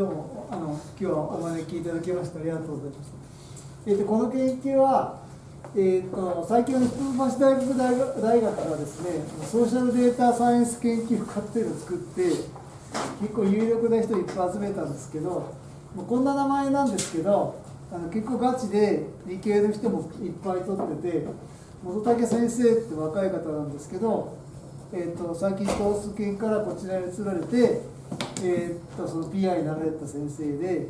どうもあの今日はお招きいただきましてありがとうございます。えーと、この研究は、えーと、最近の一橋大学大学大学がですねソーシャルデータサイエンス研究家っていうのを作って結構有力な人いっぱい集めたんですけどこんな名前なんですけどあの結構ガチで理系の人もいっぱい取ってて本竹先生って若い方なんですけど、えーと、最近東ス研からこちらに移られて、えーと、その PI になられた先生で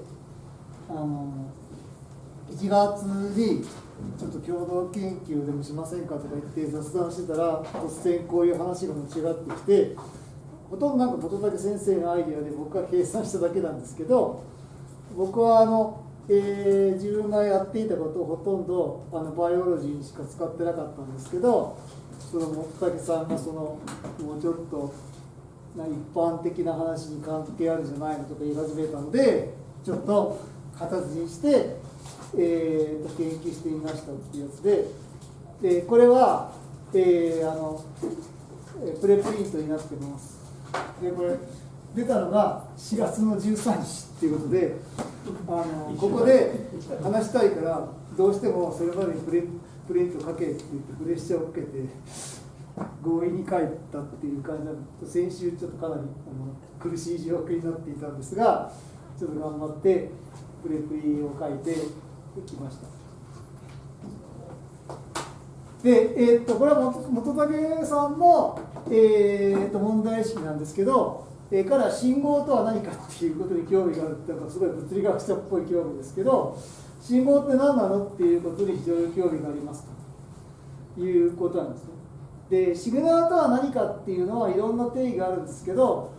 あの1月にちょっと共同研究でもしませんかとか言って雑談してたら突然こういう話が持ち上がってきてほとんどなんか本竹先生のアイデアで僕が計算しただけなんですけど僕はあのえー、自分がやっていたことをほとんどあのバイオロジーにしか使ってなかったんですけどその本竹さんがそのもうちょっとな一般的な話に関係あるんじゃないのとか言い始めたのでちょっと形にして、えー、研究してみましたっていうやつで。でこれは、えー、あのプレプリントになってます。でこれ出たのが4月の13日っていうことであのここで話したいからどうしてもそれまでにプレプリント書けって言ってプレッシャーを受けて強引に書いたっていう感じなの先週ちょっとかなりあの苦しい状況になっていたんですがちょっと頑張ってプレプリを書いてきました。で、えー、っとこれは元武さんの、えー、っと問題意識なんですけどえから信号とは何かっていうことに興味があるっていうのはすごい物理学者っぽい興味ですけど信号って何なのっていうことに非常に興味がありますということなんですね。でシグナルとは何かっていうのはいろんな定義があるんですけど、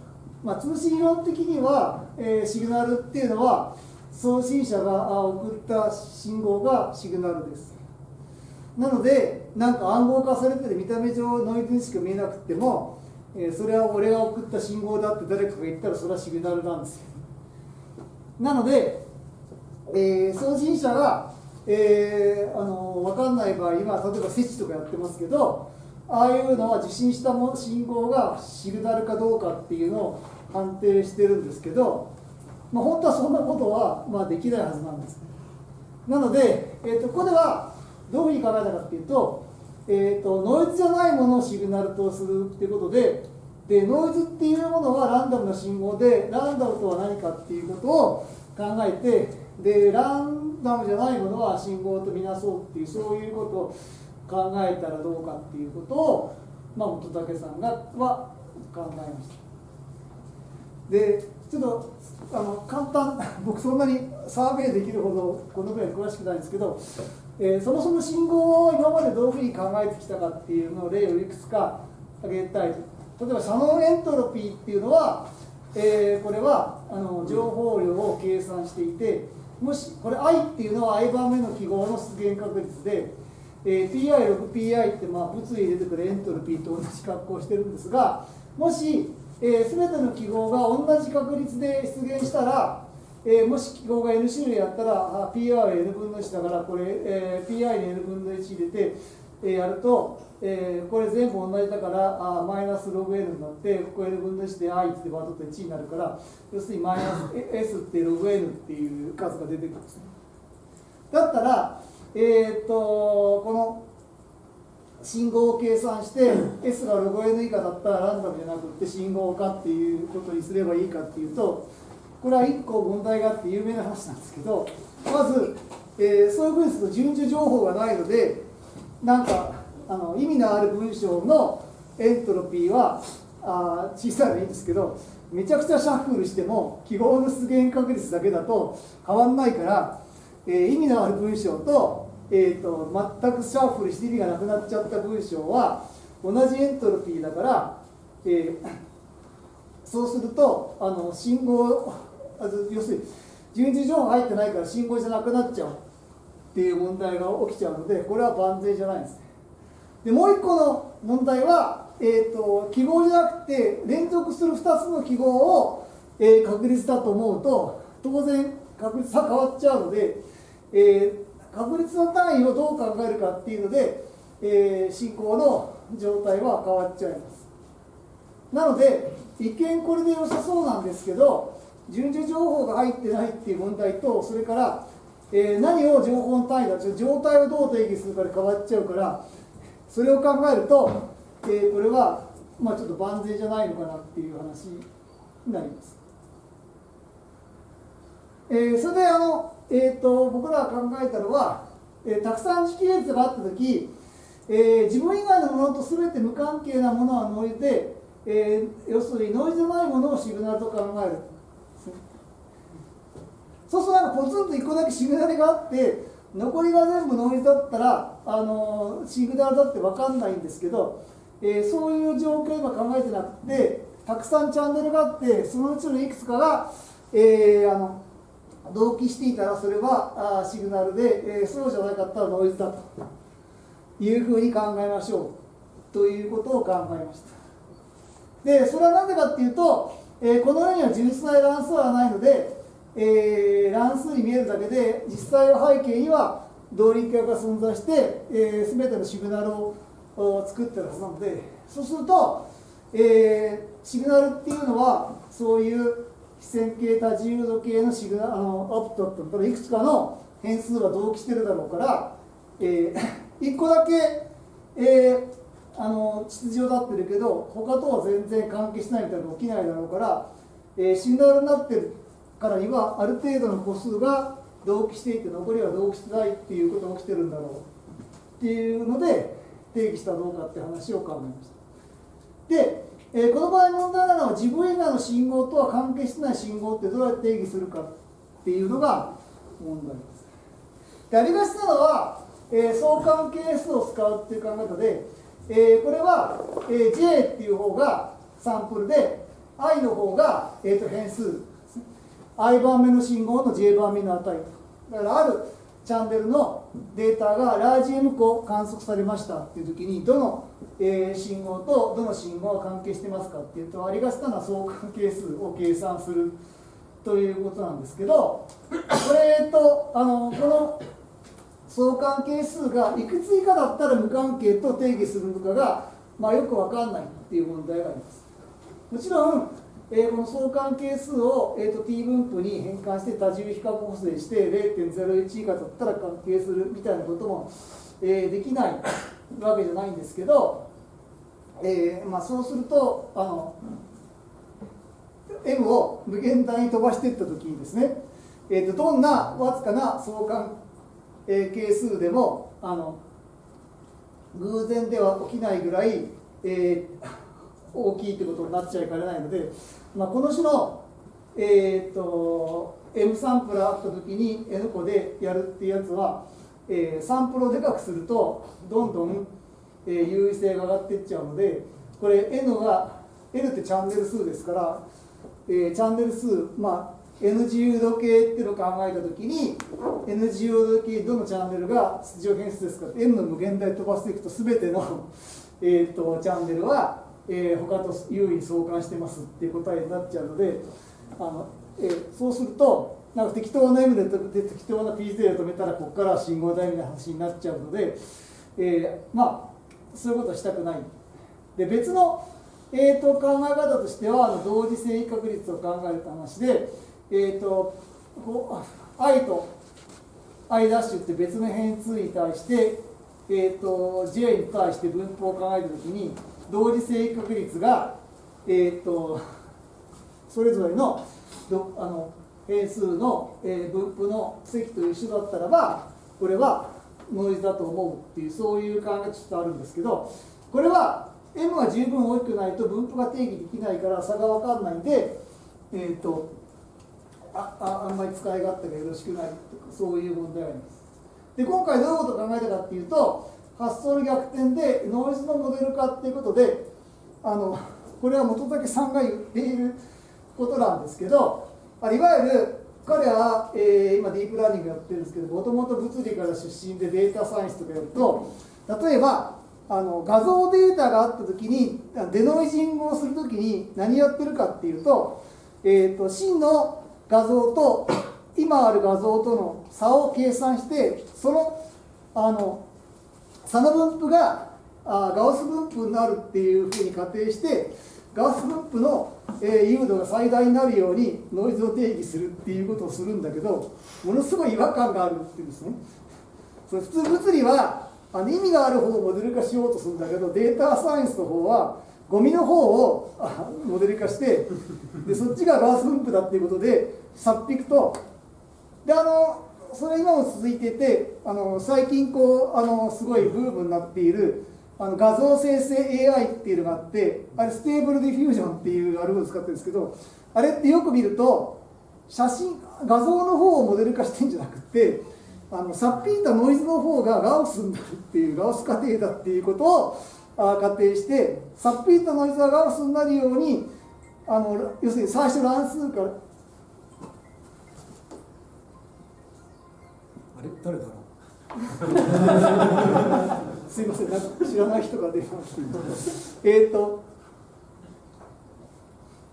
まあ、通信論的には、えー、シグナルっていうのは送信者が送った信号がシグナルです。なのでなんか暗号化されてて見た目上ノイズにしか見えなくてもえー、それは俺が送った信号だって誰かが言ったらそれはシグナルなんですよなので、えー、送信者が、えー、あの分かんない場合今例えば設置とかやってますけどああいうのは受信したも信号がシグナルかどうかっていうのを判定してるんですけど、まあ、本当はそんなことは、まあ、できないはずなんです。なので、えーと、ここではどういうふうに考えたかっていうとえーと、ノイズじゃないものをシグナルとするっていうことででノイズっていうものはランダムな信号でランダムとは何かっていうことを考えてでランダムじゃないものは信号とみなそうっていうそういうことを考えたらどうかっていうことを、まあ、元武さんがは考えました。でちょっとあの簡単 僕そんなにサーベイできるほどこのぐらい詳しくないんですけどえー、そもそも信号を今までどういうふうに考えてきたかっていうのを例をいくつか挙げたい例えばシャノンエントロピーっていうのは、えー、これはあの情報量を計算していてもしこれ i っていうのは i 番目の記号の出現確率で、えー、pi6pi ってまあ物理に出てくるエントロピーと同じ格好をしてるんですがもし、えー、全ての記号が同じ確率で出現したらえー、もし記号が n 種類あったら PR は n 分の1だからこれ、えー、PI に n 分の1入れて、えー、やると、えー、これ全部同じだからあマイナスログ n になってここ n 分の1で i ってバトと1になるから要するにマイナス s ってログ n っていう数が出てくるんですね。だったら、えー、っとこの信号を計算して S がログ n 以下だったらランダムじゃなくて信号化っていうことにすればいいかっていうとこれは1個問題があって有名な話なんですけどまず、えー、そういうふうにすると順序情報がないのでなんかあの意味のある文章のエントロピーはあ小さいのいいんですけどめちゃくちゃシャッフルしても記号の出現確率だけだと変わんないから、えー、意味のある文章と,、えーと、全くシャッフルして意味がなくなっちゃった文章は同じエントロピーだから、えー、そうするとあの信号要するに順次情報入ってないから信号じゃなくなっちゃう。っていう問題が起きちゃうのでこれは万全じゃないんです。ねでもう一個の問題は、えーと、記号じゃなくて連続する2つの記号を、えー、確率だと思うと当然確率は変わっちゃうので、えー、確率の単位をどう考えるかっていうので、えー、進行の状態は変わっちゃいますなので一見これで良さそうなんですけど順序情報が入ってないっていう問題とそれから、えー、何を情報の単位だ状態をどう定義するかで変わっちゃうからそれを考えると、えー、これは、まあ、ちょっと万全じゃないのかなっていう話になります。えー、それであの、えーと、僕らが考えたのは、えー、たくさん時系列があった時、えー、自分以外のものと全て無関係なものはノイズで、えー、要するにノイズじゃないものをシグナルと考える。そうするとなんかポツンと1個だけシグナルがあって残りが全部ノイズだったら、あのシグナルだって分かんないんですけど、えー、そういう状況を今考えてなくてたくさんチャンネルがあってそのうちのいくつかが、えー、あの同期していたらそれはあシグナルで、え、そうじゃなかったらノイズだというふうに考えましょうということを考えました。でそれは何でかっていうと、え、この世には純粋な乱数はないので、えー、乱数に見えるだけで実際は背景には同立脚が存在して、えー、全てのシグナルを作ってるはずなのでそうすると、えー、シグナルっていうのはそういう非線形多自由度系のシグナあのアウトプットいくつかの変数は同期してるだろうから、えー、1個だけ、えー、あの秩序立ってるけど他とは全然関係しないみたいなのが起きないだろうから、えー、シグナルになってるからにはある程度の個数が同期していて残りは同期してないっていうことが起きてるんだろうっていうので定義したどうかって話を考えました。で、えー、この場合問題なのは自分以外の信号とは関係してない信号ってどうやって定義するかっていうのが問題です。でありがちなのは、えー、相関係数を使うっていう考え方でえー、これは、えー、J っていう方がサンプルで I の方が、えー、と変数 I 番目の信号の J 番目の値だからあるチャンネルのデータがラージ M 個観測されましたっていう時にどの、えー、信号とどの信号が関係してますかっていうとありがちなのは相関係数を計算するということなんですけどこれとあのこの相関係数がいくつ以下だったら無関係と定義するのかが、まあ、よく分かんないっていう問題があります。もちろん、えー、この相関係数を、えーと、t 分布に変換して多重比較補正して0.01以下だったら関係するみたいなことも、えー、できない。わけじゃないんですけど、えーまあ、そうするとあの m を無限大に飛ばしていった時にですね、えーとどんなわずかな相関えー、係数でもあの偶然では起きないぐらい、えー、大きいってことになっちゃいかねないので、まあ、この種の、えーと、M サンプルあった時に N 個でやるっていうやつは、えー、サンプルをでかくするとどんどん、えー、優位性が上がっていっちゃうのでこれ N が N ってチャンネル数ですから、えー、チャンネル数まあ N 自由度計っていうのを考えたときに N 自由度計どのチャンネルが出場変数ですか N の無限大飛ばしていくと全ての えとチャンネルは、えー、他と優位に相関してますっていう答えになっちゃうのであの、えー、そうするとなんか適当な M で適当な P0 で止めたらここから信号台みたいな話になっちゃうので、えー、まあそういうことはしたくない。で別のえーと、考え方としてはあの同時性確率を考える話で、え、ー、と i と i' って別の変数に対して、えーと、j に対して分布を考えたときに同時性確率が、えーと、それぞれのどあの変数の、え、分布の積と一緒だったらばこれはノイズだと思うっていうそういう考えがちょっとあるんですけどこれは m が十分大きくないと分布が定義できないから差が分かんないんで、えーとあああんまり使い勝手がよろしくないとかそういう問題があります。で今回どういうことを考えたかっていうと発想の逆転でノイズのモデル化っていうことであのこれは本竹さんが言っていることなんですけどいわゆる彼は、えー、今ディープラーニングやってるんですけどもともと物理から出身でデータサイエンスとかやると例えばあの画像データがあった時にデノイジングをする時に何やってるかっていうと,、えーと真の画像と今ある画像との差を計算してそのあの差の分布があガウス分布になるっていうふうに仮定してガウス分布のえー、誘導が最大になるようにノイズを定義するっていうことをするんだけどものすごい違和感があるっていうんですね。それ普通物理はあの意味がある方をモデル化しようとするんだけどデータサイエンスの方はゴミの方をモデル化してでそっちがガース分布だっていうことでさっぴくとであのそれ今も続いていてあの最近こうあのすごいブームになっているあの画像生成 AI っていうのがあってあれ Stable Diffusion っていうアルゴリを使ってるんですけどあれってよく見ると写真画像の方をモデル化してんじゃなくてあのさっぴいたノイズの方がガウスになるっていうガウス過程だっていうことをあ仮定してさっぴいたノイズがガウスになるようにあの要するに最初乱数からあれ？誰だろう？すいませんなんか知らない人が出ました。えっと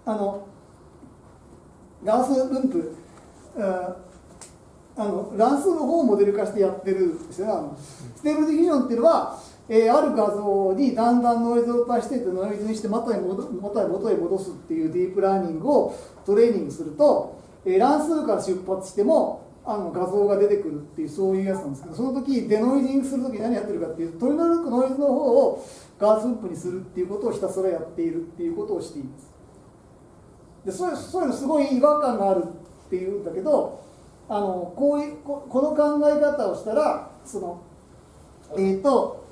あのガウス分布あの乱数の方をモデル化してやってるんですよね。 Stable Diffusion っていうのは、えー、ある画像にだんだんノイズを足していってノイズにして元へ戻元へ元へ戻すっていうディープラーニングをトレーニングすると、えー、乱数から出発してもあの画像が出てくるっていうそういうやつなんですけどその時デノイジングする時何やってるかっていうと取り除くノイズの方をガース分布にするっていうことをひたすらやっているっていうことをしていますでそそういうのすごい違和感があるっていうんだけどあのこういうここの考え方をしたらそのえっ、ー、と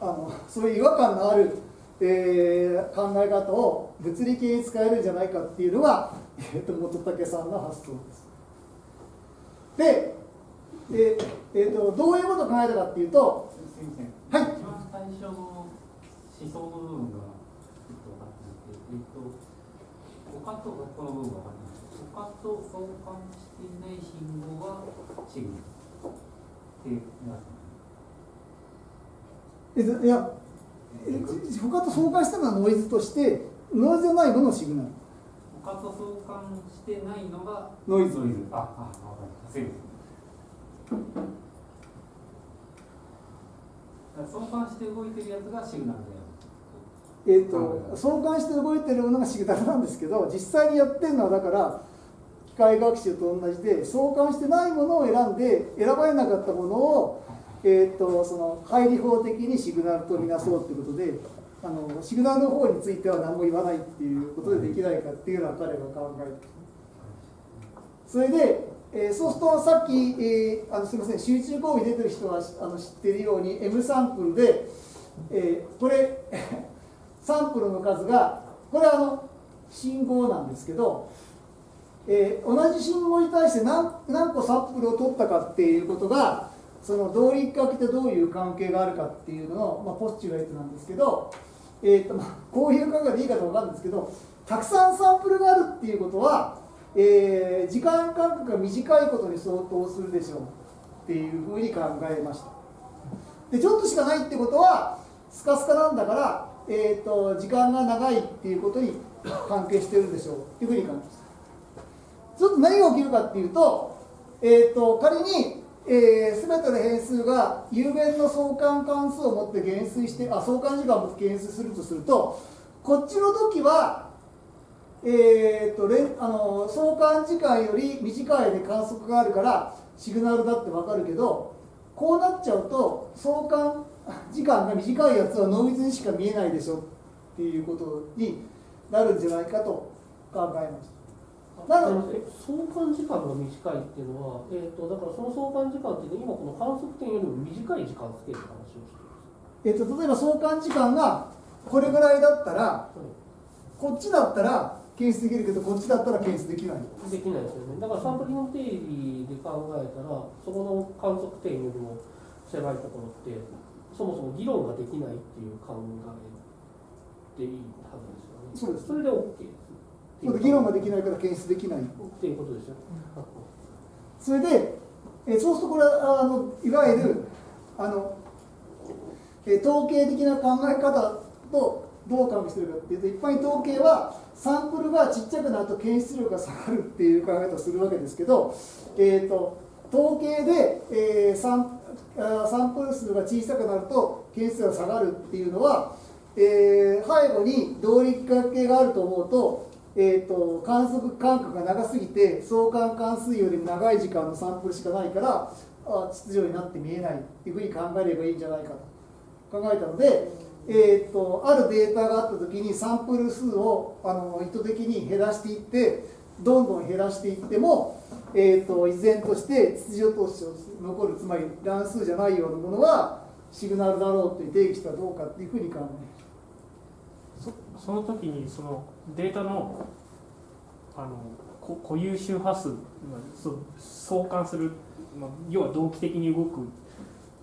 あのそういう違和感のある、えー、考え方を物理系に使えるんじゃないかっていうのが、えーと、元武さんの発想です。で、でえーと、どういうことを考えたかっていうと、はい。一番最初の思想の部分が、えっと、分かっていて、えっと、他とこの部分が分かって他と相関していない信号がシグナルっていや他と相関したのはノイズとしてノイズじゃないものシグナル他と相関してないのがノイズノイズああ分かりました。相関して動いてるやつがシグナルであるえーと、と相関して動いてるものがシグナルなんですけど実際にやってるのはだから機械学習と同じで相関してないものを選んで選ばれなかったものを、えーと、その配理法的にシグナルとみなそうということであのシグナルの方については何も言わないっていうことでできないかっていうのは彼が考えてそれで、えー、そうするとさっき、えー、あのすみません集中講義出てる人はあの知ってるように M サンプルで、えー、これ サンプルの数がこれはあの信号なんですけどえー、同じ信号に対して何何個サンプルを取ったかっていうことがその動力学ってどういう関係があるかっていうのの、まあ、ポスチュレートなんですけど、えーとま、こういう考えでいいかと分かるんですけどたくさんサンプルがあるっていうことは、えー、時間間隔が短いことに相当するでしょうっていうふうに考えました。でちょっとしかないってことはスカスカなんだから、えーと、時間が長いっていうことに関係してるんでしょうっていうふうに考えました。ちょっと何が起きるかっていうと,、えーと、仮に、えー、全ての変数が有限の相関関数を持って減衰してあ相関時間を持って減衰するとするとこっちの時は、えーと、あの相関時間より短いで観測があるからシグナルだって分かるけどこうなっちゃうと相関時間が短いやつはノイズにしか見えないでしょっていうことになるんじゃないかと考えました。なので相関時間が短いっていうのは、えーと、だからその相関時間っていうのは今この観測点よりも短い時間つける話をしています、えーと、例えば相関時間がこれぐらいだったら、はい、こっちだったら検出できるけどこっちだったら検出できない。できないですよね。だからサンプリング定理で考えたらそこの観測点よりも狭いところってそもそも議論ができないっていう考えでいいはずですよね。そうです。それで OK です議論ができないから検出できないっていうことですよ、それで、えそうするとこれはあのいわゆるあの、え統計的な考え方とどう関係してるかっていうと一般に統計はサンプルがちっちゃくなると検出量が下がるっていう考え方をするわけですけど、えーと、統計で、えー、サンサンプル数が小さくなると検出量が下がるっていうのは、えー、背後に動力関係があると思うとえー、と観測間隔が長すぎて相関関数よりも長い時間のサンプルしかないからあ秩序になって見えないっていうふうに考えればいいんじゃないかと。考えたので、えー、とあるデータがあった時にサンプル数をあの意図的に減らしていってどんどん減らしていっても、えー、と依然として秩序として残るつまり乱数じゃないようなものはシグナルだろうという定義したらどうかっていうふうに考えます。そその時にそのデータのあのこ固有周波数、相関する、まあ、要は同期的に動く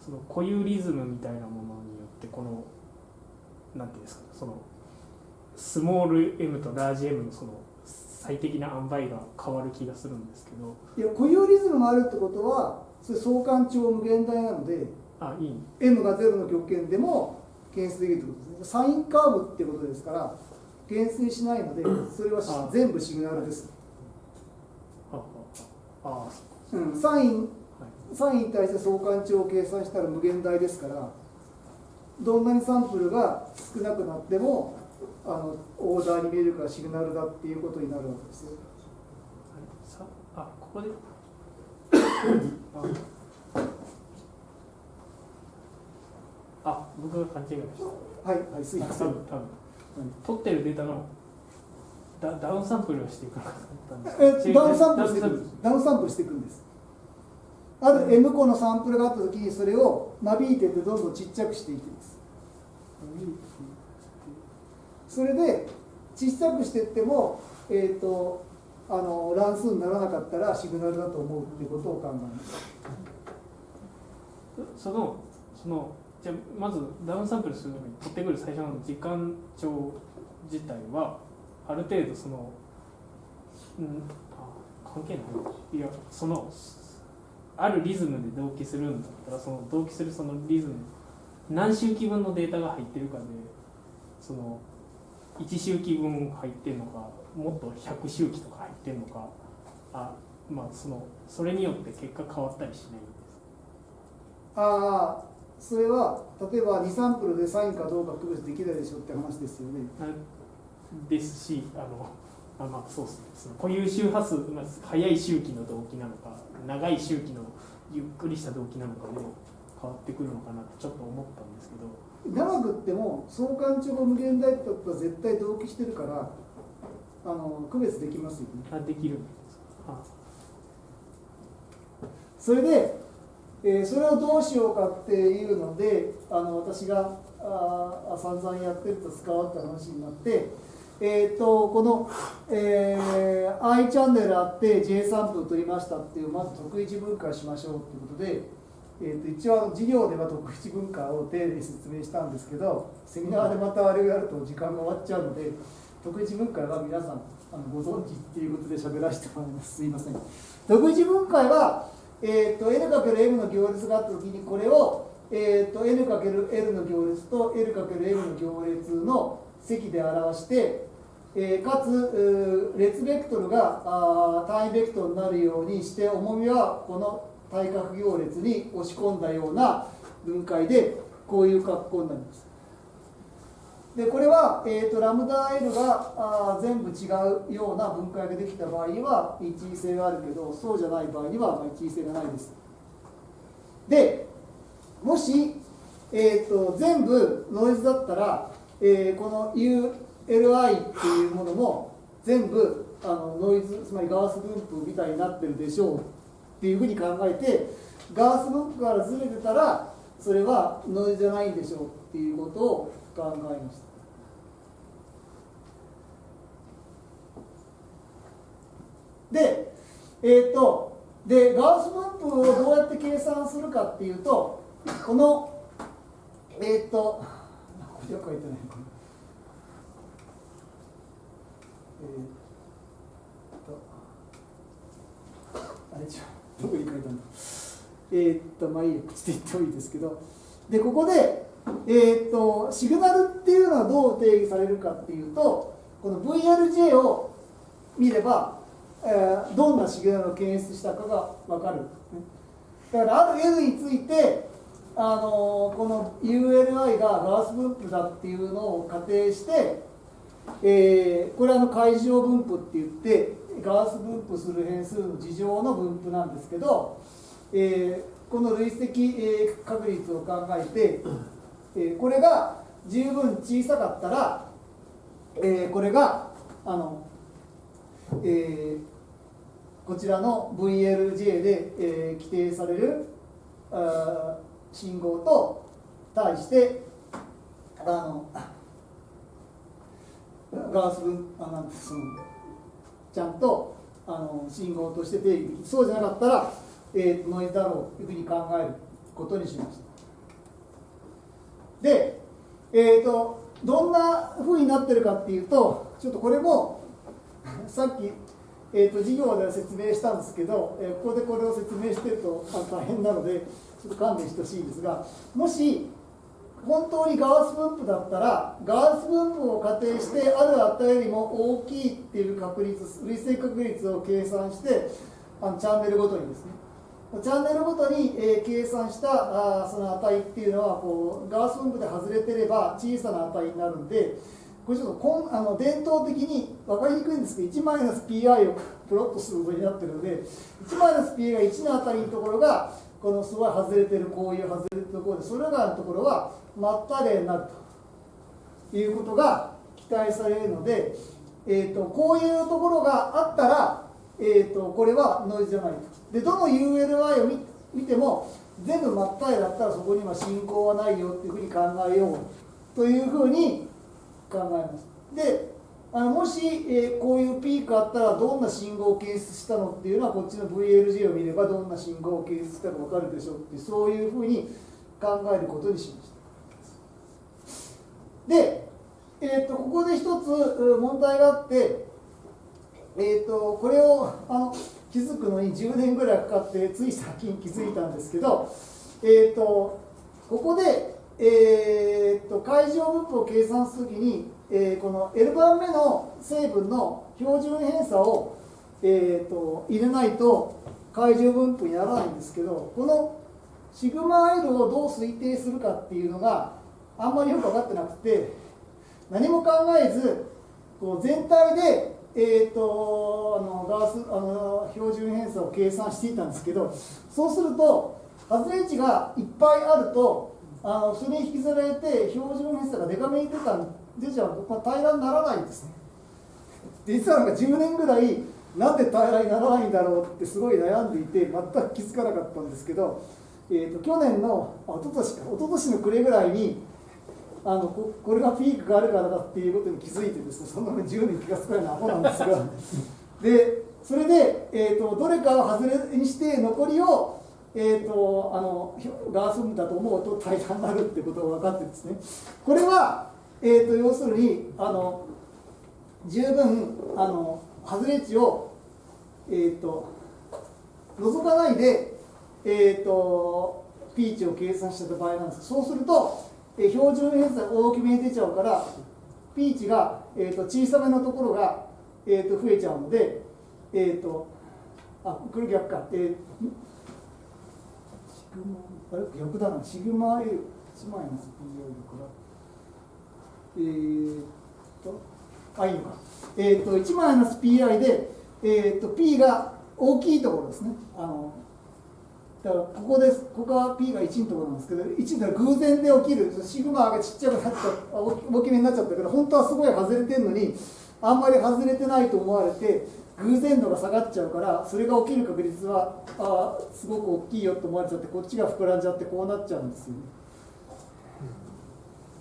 その固有リズムみたいなものによってこのなんていうんですかそのスモール m とラージ M のその最適な塩梅が変わる気がするんですけど。いや固有リズムがあるってことはそれ相関値無限大なのであいい。M が0の極限でも検出できるってことですね。サインカーブってことですから減衰しないのでそれは全部シグナルです、サインはい。サインに対して相関値を計算したら無限大ですからどんなにサンプルが少なくなってもあのオーダーに見えるからシグナルだっていうことになるわけですよ。さあここで ああ僕が勘違いした。はいはいすい多ません。分多分。取ってるデータのダダウンサンプルをしていくえダウンサンプルしていくダウンサンプル。していくんです。ある M 個のサンプルがあった時にそれを間引いてってどんどんちっちゃくしていきます。それで小さくしていってもえっ、とあの乱数にならなかったらシグナルだと思うっていうことを考えます。そのそのじゃまずダウンサンプルするのに取ってくる最初の時間帳自体はある程度そのうんあ関係ない。いやそのあるリズムで同期するんだったらその同期するそのリズム何周期分のデータが入ってるかでその1周期分入ってるのかもっと100周期とか入ってるのかあまあそのそれによって結果変わったりしないんですああそれは例えば2サンプルでサインかどうか区別できないでしょって話ですよね。あですしあのあまあそうですね。その固有周波数、まあ、速い周期の動機なのか長い周期のゆっくりした動機なのかで変わってくるのかなってちょっと思ったんですけど。長くっても相関値が無限大ってことは絶対同期してるからあの区別できますよね。あできるんです。かあそれで、えーそれをどうしようかっていうのであの私があ散々やってると使おうって話になって、えー、とこの、えー I チャンネルあって J サンプル取りましたっていうまず得意値分解しましょうっていうことで、えー、と一応授業では得意値分解を丁寧に説明したんですけどセミナーでまたあれをやると時間が終わっちゃうので得意値分解は皆さんあのご存知っていうことで喋らせてもらいます。すいません。得意値分解はえー、と N×M の行列があった時にこれを、えー、と N×L の行列と L×M の行列の積で表して、えーかつ列ベクトルがあ単位ベクトルになるようにして重みはこの対角行列に押し込んだような分解でこういう格好になります。でこれは、えー、とラムダ L があ全部違うような分解ができた場合には一位性があるけどそうじゃない場合には一位性がないです。でもし、えー、と全部ノイズだったら、えーこの ULI っていうものも全部あのノイズつまりガース分布みたいになってるでしょう。っていうふうに考えてガース分布からずれてたらそれはノイズじゃないんでしょうっていうことを考えましたでえー、とでガウス分布をどうやって計算するかっていうとこのえっ、とこれは書いてない。これえー、とあれ違う。どこに書いたんだ。えー、っとまあいいや。口で言ってもいいですけど。でここでえー、とシグナルっていうのはどう定義されるかっていうとこの VLJ を見れば、えーどんなシグナルを検出したかが分かる、ねだからある N について、あのーこの ULI がガース分布だっていうのを仮定して、えーこれはあの解状分布って言ってガース分布する変数の事情の分布なんですけど、えーこの累積、えー確率を考えて、えーこれが十分小さかったら、えーこれがあの、えーこちらの VLJ で、えー規定されるあ信号と対してあのガース分あなんそのちゃんとあの信号として定義そうじゃなかったら、えーノイズだろうというふうに考えることにしました。で、えー、とどんなふうになってるかっていうとちょっとこれもさっき、えー、と授業では説明したんですけど、えーここでこれを説明してると大変なのでちょっと勘弁してほしいんですがもし本当にガース分布だったらガース分布を仮定してある値よりも大きいっていう確率累積確率を計算してあのチャンネルごとにですねチャンネルごとに、えー計算したあその値っていうのはこうガース分布で外れてれば小さな値になるんでこれちょっとこんあの伝統的に分かりにくいんですけど1マイナス pi を プロットすることになってるので1マイナス pi が1のあたりのところがこのすごい外れてるこういう外れてるところでそれらのところは真っ平らになるということが期待されるので、えー、とこういうところがあったら、えー、とこれはノイズじゃないと。でどの ULI を見見ても全部真っ平だったらそこには進行はないよっていうふうに考えようというふうに考えます。であのもし、えーこういうピークあったらどんな信号を検出したのっていうのはこっちの VLG を見ればどんな信号を検出したか分かるでしょうってそういうふうに考えることにしましたで、えー、とここで一つ問題があって、えー、とこれをあの気づくのに10年ぐらいかかってつい最近気づいたんですけど、えー、とここで、えー、と会場分布を計算するときに、えーこの L 番目の成分の標準偏差を、えー、と入れないと会場分布にならないんですけどこのシグマ L をどう推定するかっていうのがあんまりよく分かってなくて何も考えずこう全体で、えー、とあのガースあの標準偏差を計算していたんですけどそうすると外れ値がいっぱいあるとあのそれに引きずられて標準偏差がデカめに出た出ちゃうと、まあ、平らにならないんですね。実はなんか10年ぐらいなんで平らにならないんだろうってすごい悩んでいて全く気づかなかったんですけど、えー、と去年のあ一昨年か一昨年の暮れぐらいにあのここれがピークがあるからだっていうことに気づいてですねそんなの10年気がつかないのはアホなんですが。でそれで、えー、とどれかを外れにして残りを、えー、とあのひょガース分だと思うと平らになるってことが分かってですね。これは、えー、と要するにあの十分あの外れ値を、えー、と除かないで、えー、とピーチを計算した場合なんです。そうすると、えー標準偏差大きめに出ちゃうからピーチが、えー、と小さめのところが、えー、と増えちゃうので、えー、とあこれ逆か、えーシグマあれ？逆だな。シグマ L 1マイナス PI だか。らえー、とあいいのか。えー、と1マイナス PI で、えー、と P が大きいところですね。あのだからここですここは P が1のところなんですけど1って偶然で起きるシグマがちっちゃくなっちゃあ大き大きめになっちゃったから本当はすごい外れてるのにあんまり外れてないと思われて偶然度が下がっちゃうからそれが起きる確率はああすごく大きいよと思われちゃってこっちが膨らんじゃってこうなっちゃうんですよね。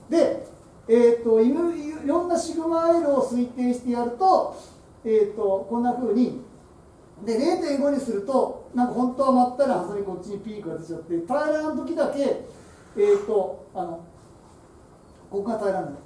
で、えー、といろいろんなシグマ L を推定してやると,、えー、とこんな風にで0.5にするとなんか本当はまったら外れこっちにピークが出ちゃって平らな時だけえっ、とあのここが平らになる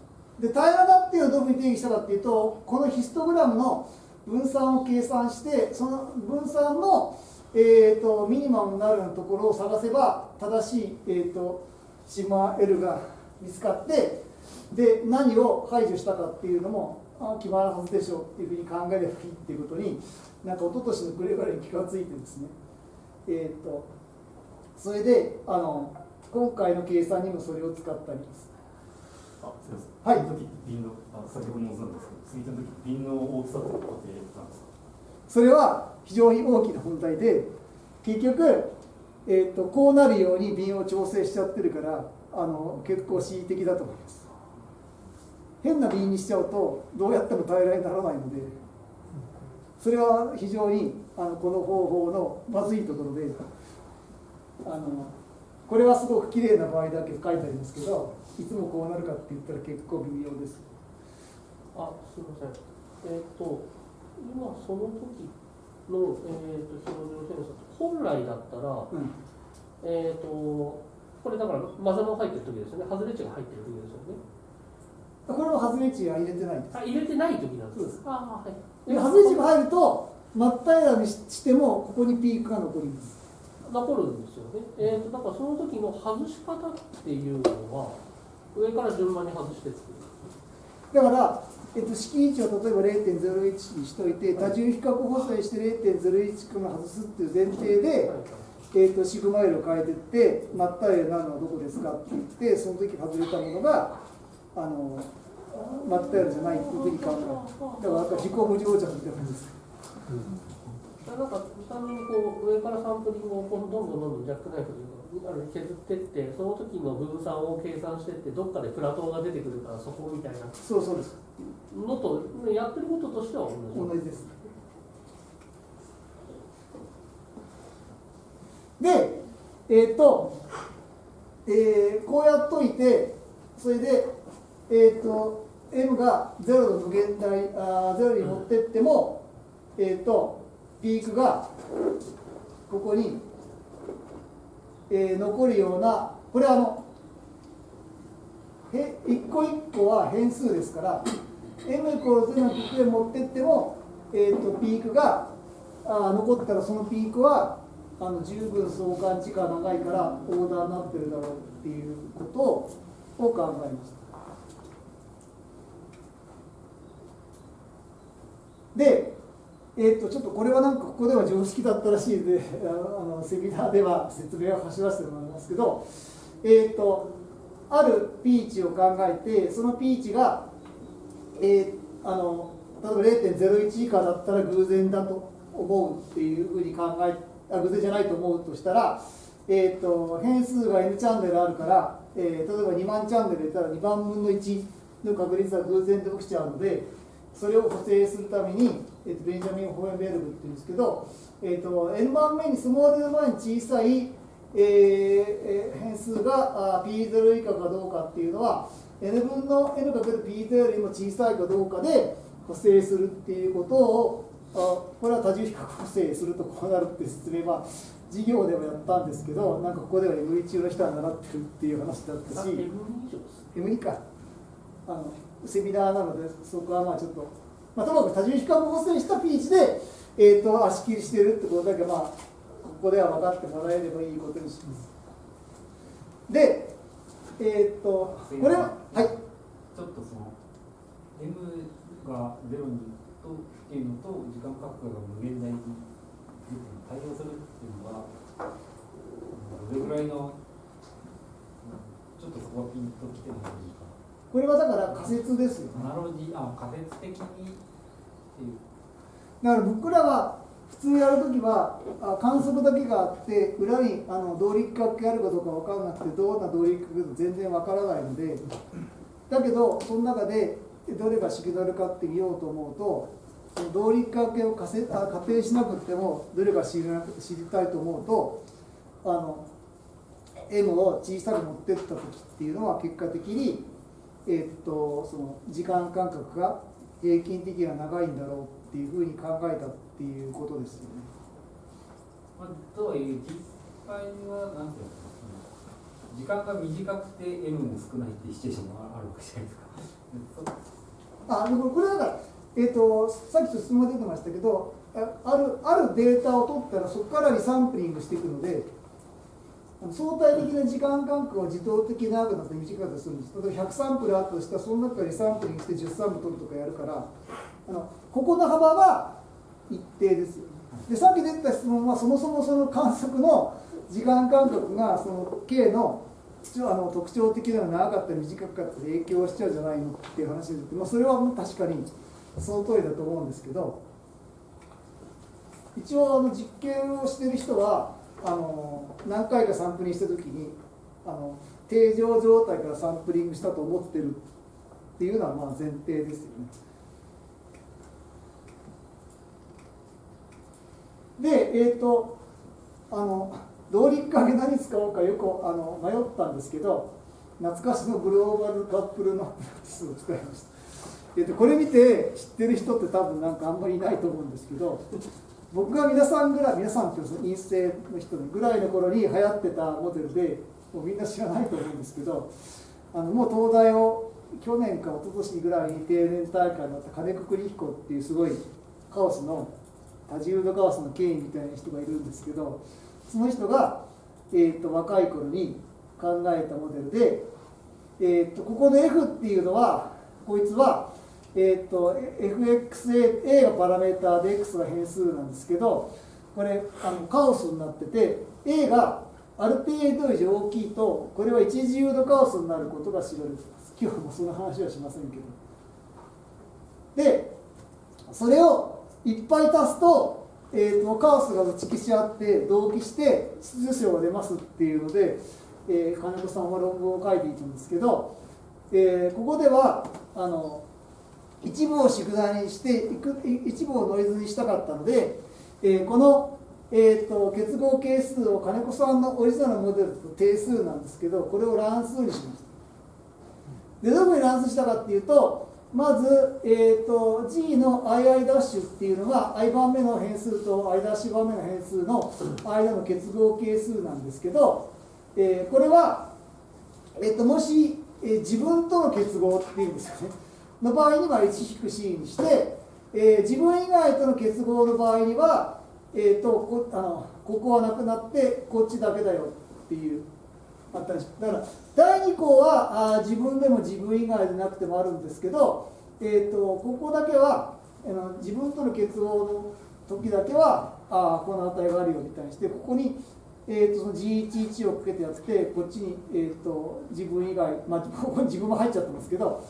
で平らだっていうのをどういうふうに定義したかっていうとこのヒストグラムの分散を計算してその分散の、えー、とミニマムになるところを探せば正しい、えー、とシグマ L が見つかってで何を排除したかっていうのもあ決まるはずでしょうっていうふうに考えればいいっていうことになんか一昨年の暮れぐらいに気がついてですねえっ、とそれであの今回の計算にもそれを使ったりですああすみません。はいその時って瓶のあ先ほどもそうなんですけど、スイートの時瓶の大きさって固定なんですか？それは非常に大きな問題で結局、えー、とこうなるように瓶を調整しちゃってるからあの結構恣意的だと思います変な瓶にしちゃうとどうやっても平らにならないのでそれは非常にあのこの方法のまずいところであのこれはすごく綺麗な場合だけ書いてありますけどいつもこうなるかって言ったら結構微妙ですあ、すみません。えっ、と、今その時の、えっ、と、表情センサー、本来だったら、うんえっ、と、これだから、マザの入ってる時ですよね。外れ値が入ってる時ですよね。これは外れ値は入れてないですあ、入れてない時なんです。ああ、はい。で外れ値が入ると真っ平らにしてもここにピークが残ります残るんですよね。えっ、と、だからその時の外し方っていうのは、上から順番に外して作る。だから、えっと、式位置を例えば0.01にしといて多重比較補正して0.01くらい外すっていう前提で、えっと、シグマイルを変えてって真っ平らになるのはどこですかって言ってその時外れたものがあの真っ平らじゃないっていうふうに考えるだからなんか自己無常着みたいな感じですなんか単純にこう上からサンプリングをこうどんどんどんどんジャックナイフで削ってってその時の分散を計算してってどっかでプラトーが出てくるからそこみたいなそうそうですのとやってることとしては同じ同じです。でえっ、と、えーこうやっといてそれでえっ、と m が0の無限大あ0に持ってっても、えっ、とピークがここに、えー残るようなこれはあのへ一個一個は変数ですから m イコール0のピークで持ってっても、えー、とピークがあー残ったらそのピークはあの十分相関時間長いからオーダーになってるだろうっていうことを考えます。で、えー、とちょっとこれはなんかここでは常識だったらしいのであのセミナーでは説明を走らせてもらいますけど、えー、とあるピーチを考えてそのピーチが、えーあの例えば0.01以下だったら偶然だと思うっていうふうに考えあ偶然じゃないと思うとしたら、えー、と変数が n チャンネルあるから、えー例えば2万チャンネル入れたら2万分の1の確率は偶然で起きちゃうのでそれを補正するために、えー、とベンジャミン・ホーエンベルグっていうんですけど、えー、と n 番目にスモール n 番に小さい、えーえー変数があ p0 以下かどうかっていうのは n 分の n かける p0 よりも小さいかどうかで補正するっていうことをあこれは多重比較補正するとこうなるって説明は授業でもやったんですけどなんかここでは M1 の人は習ってるっていう話だったし M 以上です M2 か。あのセミナーなのでそこはまあちょっと、まあ、ともかく多重比較補正したピーチで、えー、と足切りしてるってことだけまあここでは分かってもらえればいいことにします。でえっ、とこれははいちょっとその M がゼロにとっていうのと時間価格が無限大に対応するっていうのはどれぐらいのちょっとそこはピンときてもいいかこれはだから仮説ですよね。アナロジーあ仮説的にっていう。だから僕らは普通やるときはあ観測だけがあって裏にあの動力学系あるかどうか分からなくてどんな動力学か全然分からないのでだけどその中でどれがシグナルかって見ようと思うと動力学系を仮せあ仮定しなくてもどれがシグナルか知りたいと思うとあの M を小さく持ってった時っていうのは結果的に、えっとその時間間隔が平均的には長いんだろうっていうふうに考えたっていうことですよね。まあ、とはいえ実際はなんていうのかな時間が短くて M も少ないっていうシチュエーションもあるわけじゃないですか。そ あでもこれだから、えー、とさっきと質問が出てましたけどああるあるデータを取ったらそこからリサンプリングしていくので相対的な時間間隔を自動的に長くなって短かったりするんです。例えば100サンプルあったとしたらその中からリサンプリングして10サンプル取るとかやるからあのここの幅は一定ですよ。でさっき出た質問はそもそもその観測の時間間隔がその K のあの特徴的なのが長かったり短かったり影響しちゃうじゃないのっていう話で、まあ、それは確かにその通りだと思うんですけど一応あの実験をしてる人はあの何回かサンプリングした時にあの定常状態からサンプリングしたと思ってるっていうのはまあ前提ですよね。で、えっ、とあの動力影何使おうかよくあの迷ったんですけど懐かしのグローバルカップルのプラクティスを使いました。えー、とこれ見て知ってる人って多分なんかあんまりいないと思うんですけど僕が皆さんぐらい皆さんっていうの陰性の人ぐらいの頃に流行ってたモデルでもうみんな知らないと思うんですけどあのもう東大を去年か一昨年ぐらいに定年大会になった金子栗彦っていうすごいカオスの多重度カオスの権威みたいな人がいるんですけどその人が、えー、と若い頃に考えたモデルで、えー、とここの F っていうのはこいつは、えー、と FXA A がパラメーターで X が変数なんですけどこれあのカオスになってて A がある程度以上大きいとこれは一自由度カオスになることが知られてます。今日もその話はしませんけど。でそれをいっぱい足すと,、えーと、カオスが打ち消し合って同期して秩序章が出ますっていうので、えー、金子さんは論文を書いていたんですけど、えー、ここではあの一部を宿題にして一部をノイズにしたかったので、えー、この、えーと、結合係数を金子さんのオリジナルモデルと定数なんですけどこれを乱数にしました。でどこに乱数したかっていうとまず、えーと、G の II' っていうのが i 番目の変数と i' 番目の変数の間の結合係数なんですけど、えー、これは、えーと、もし、えー、自分との結合っていうんですよね。の場合には 1-c にして、えー、自分以外との結合の場合には、えーと、こあのここはなくなってこっちだけだよっていうあったりしだから第2項はあ自分でも自分以外でなくてもあるんですけど、えーと、ここだけはあの自分との結合の時だけはあこの値があるよみたいにしてここに、えーと、その G11 をかけてやってこっちに、えーと、自分以外、まあ、ここに自分も入っちゃってますけど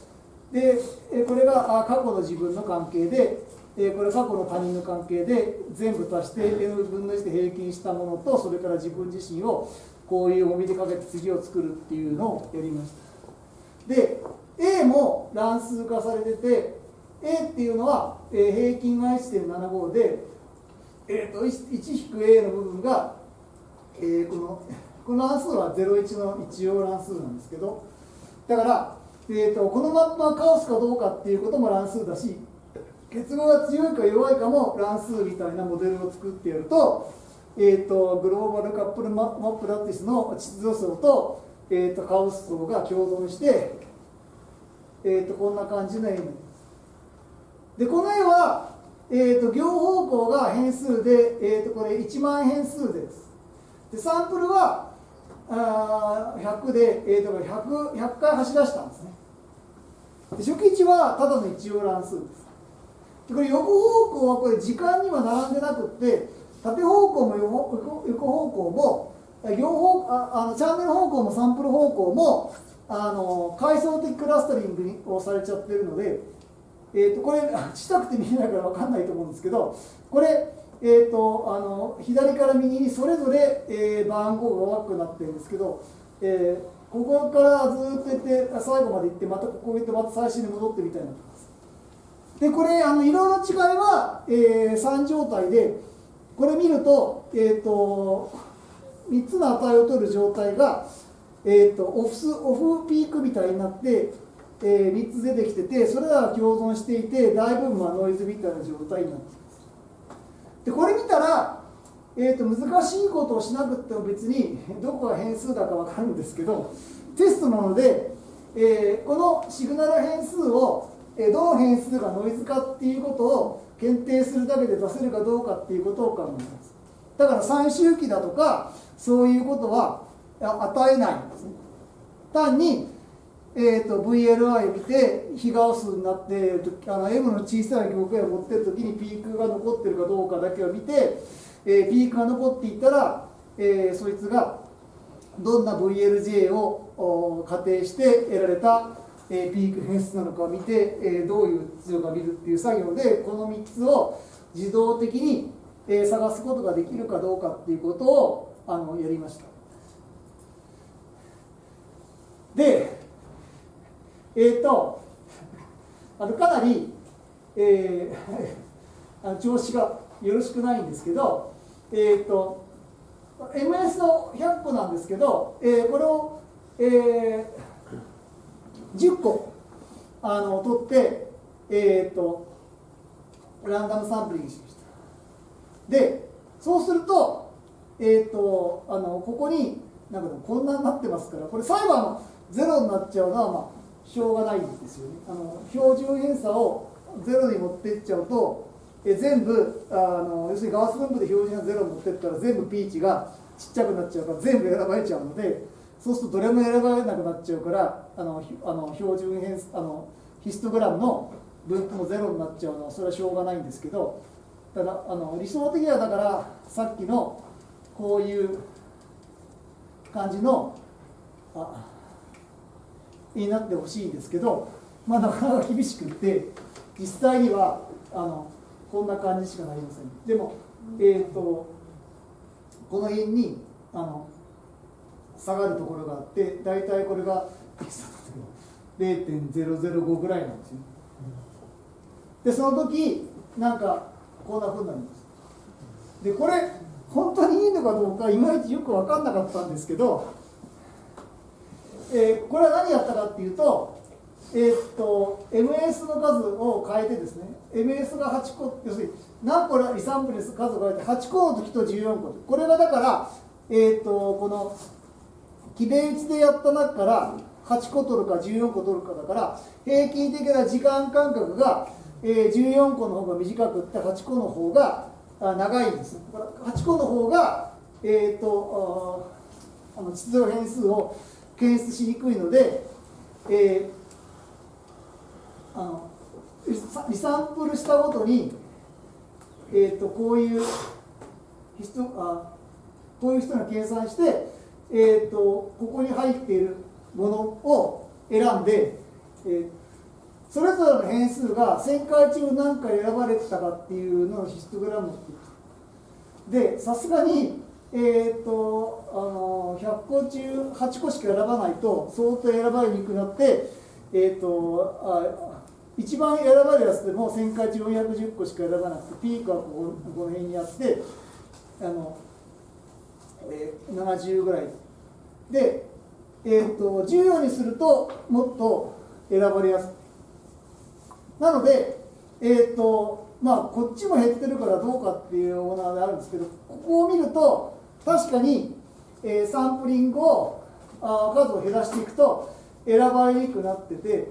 でこれが過去の自分の関係でこれ過去の他人の関係で全部足して n 分の1で平均したものとそれから自分自身をこういう重みでかけて次を作るっていうのをやりました。で A も乱数化されてて A っていうのは、平均が1.75で、えーと、1-A の部分が、えー、このこの乱数は01の一応乱数なんですけどだから、えーと、このマップはカオスかどうかっていうことも乱数だし結合が強いか弱いかも乱数みたいなモデルを作ってやるとえーと、グローバルカップルママプラティスの秩序層と,、えーと、カオス層が共存して、えーと、こんな感じの絵に。でこの絵は、えー、と両方向が変数で、えー、とこれ1万変数です。でサンプルはあ100で、えー、と 100, 100回走らしたんですね。初期値はただの一応乱数です。でこれ横方向はこれ時間には並んでなくって縦方向も横横方向も両方ああのチャンネル方向もサンプル方向もあの階層的クラスタリングをされちゃってるので、えーと、これしたくて見えないから分かんないと思うんですけどこれ、えーと、あの左から右にそれぞれ、えー、番号が大きくなってるんですけど、えー、ここからずっと行って最後まで行ってまたここ行ってまた最初に戻ってみたいな。でこれあの色の違いは、えー、3状態でこれ見ると,、えーと、3つの値を取る状態が、えーと、オフスオフピークみたいになって、えー、3つ出てきててそれらが共存していて大部分はノイズみたいな状態になっていますでこれ見たら、えーと、難しいことをしなくても別にどこが変数だか分かるんですけどテストなので、えー、このシグナル変数を、えどの変数がノイズかっていうことを検定するだけで出せるかどうかっていうことを考えます。だから最周期だとかそういうことは与えないんですね。単に、えーと、VLI 見て非ガオスになってあの M の小さい境界を持ってる時にピークが残ってるかどうかだけを見て、えー、ピークが残っていたら、えー、そいつがどんな VLJ を仮定して得られた、えーピーク変数なのかを見て、えーどういう秩序か見るっていう作業でこの3つを自動的に、えー探すことができるかどうかっていうことをあのやりました。でえっ、とあのかなり、えー あの調子がよろしくないんですけどえっ、と MS の100個なんですけど、えーこれを、えー10個あの取って、えー、とランダムサンプリングしました。でそうすると,、えー、とあのここになんかこんなになってますからこれ最後あのゼロになっちゃうのは、まあ、しょうがないんですよね。あの標準偏差をゼロに持っていっちゃうとえ全部あの要するにガウス分布で標準がゼロに持ってったら全部ピーチがちっちゃくなっちゃうから全部選ばれちゃうのでそうするとどれも選ばれなくなっちゃうからあのあの標準変あのヒストグラムの分布もゼロになっちゃうのはそれはしょうがないんですけどただあの理想的にはだからさっきのこういう感じのあになってほしいんですけど、まあ、なかなか厳しくって実際にはあのこんな感じしかなりません。でも、えー、とこの辺にあの下がるところがあって大体これが0.005ぐらいなんですよ。でその時なんかこんな風になります。でこれ本当にいいのかどうかいまいちよく分かんなかったんですけど、えーこれは何やったかっていうとえーっと MS の数を変えてですね MS が8個要するに何個リサンプル数を変えて8個の時と14個これがだからえーっとこの記名打ちでやった中から8個取るか14個取るかだから平均的な時間間隔が、えー14個の方が短くって8個の方が長いんです。だから8個の方が、えー、とあの秩序変数を検出しにくいので、えーあのリサンプルしたごとに、えー、とこういう人あこういう人が計算して、えー、とここに入っているものを選んで、えーそれぞれの変数が1000回中何回選ばれてたかっていうのをヒストグラムでさすがに、えー、とあの100個中8個しか選ばないと相当選ばれにくくなって、えー、とあ一番選ばれるやつでも1000回中410個しか選ばなくてピークはこここの辺にあってあの、えー70ぐらいで、えー、と14にするともっと選ばれやすい。なので、えーとまあ、こっちも減ってるからどうかっていうようなのがあるんですけどここを見ると確かに、えーサンプリングをあ数を減らしていくと選ばれにくくなってて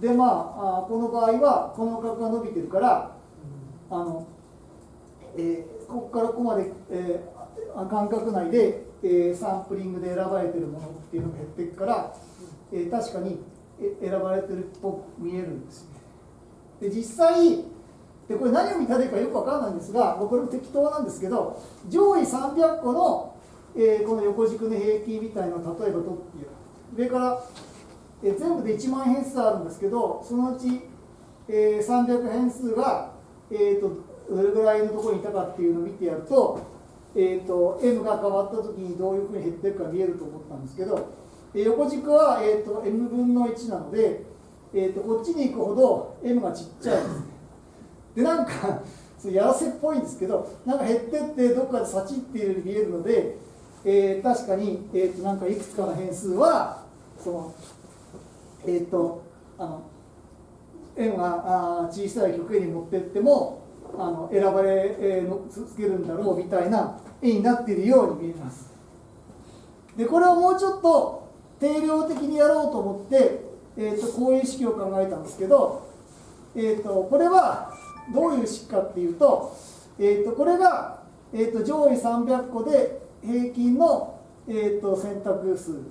でまあこの場合はこの角が伸びてるからあの、えーここからここまで、えー間隔内で、えーサンプリングで選ばれてるものっていうのが減っていくから、えー確かに選ばれてるっぽく見えるんです。で実際でこれ何を見たらいいかよくわかんないんですがこれも適当なんですけど上位300個の、えーこの横軸の平均みたいなのを例えば取って上から、え全部で1万変数あるんですけどそのうち、えー300変数が、えー、とどれぐらいのところにいたかっていうのを見てやると,、えー、と m が変わった時にどういうふうに減ってるか見えると思ったんですけど、えー横軸は、えー、と m 分の1なので、えー、とこっちに行くほど m がちっちゃいですね。でなんかそやらせっぽいんですけどなんか減ってってどっかでサチっているように見えるので、えー確かに、えー、となんかいくつかの変数はそのえっ、とあの円があ小さい曲へに持ってってもあの選ばれ、えーのつつけるんだろうみたいな絵になっているように見えます。でこれをもうちょっと定量的にやろうと思って、えー、とこういう式を考えたんですけど、えー、とこれはどういう式かっていうと,、えー、とこれが、えー、と上位300個で平均の、えー、と選択数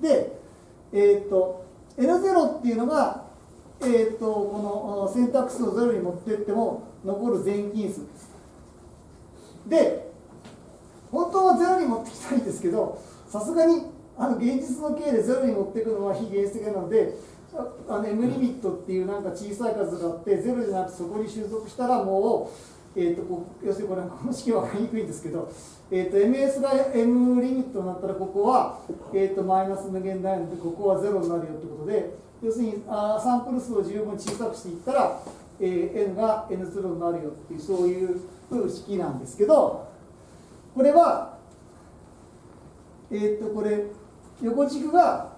で、えー、と N0 っていうのが、えー、とこの選択数をゼロに持っていっても残る全金数です。で本当はゼロに持ってきたいんですけどさすがにあの現実の経でゼロに持っていくのは非現実的なのであの M リミットっていうなんか小さい数があってゼロじゃなくてそこに収束したらもう、えー、とこう要するにこれこの式は分かりにくいんですけど、えー、と MS が M リミットになったらここは、えー、とマイナス無限大なのでここはゼロになるよってことで要するにあサンプル数を十分小さくしていったら、えー、N が N0 になるよっていうそういう式なんですけどこれはえー、とこれ横軸が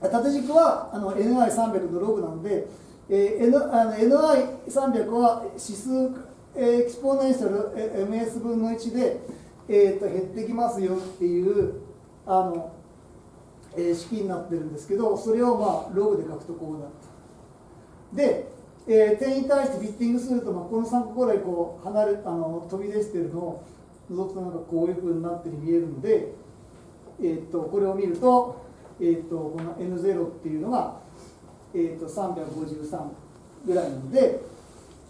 縦軸はあの NI300 のログなので、えー、N あの NI300 は指数 exponential MS 分の1で、えー、と減ってきますよっていうあの、えー、式になってるんですけどそれをまあログで書くとこうなるで、えー、点に対してフィッティングすると、まあ、この3個ぐらいこう離れあの飛び出してるのを覗くとなんかこういうふうになってる見えるので、えー、とこれを見ると,、えー、とこの N0 っていうのが、えー、と353ぐらいなので、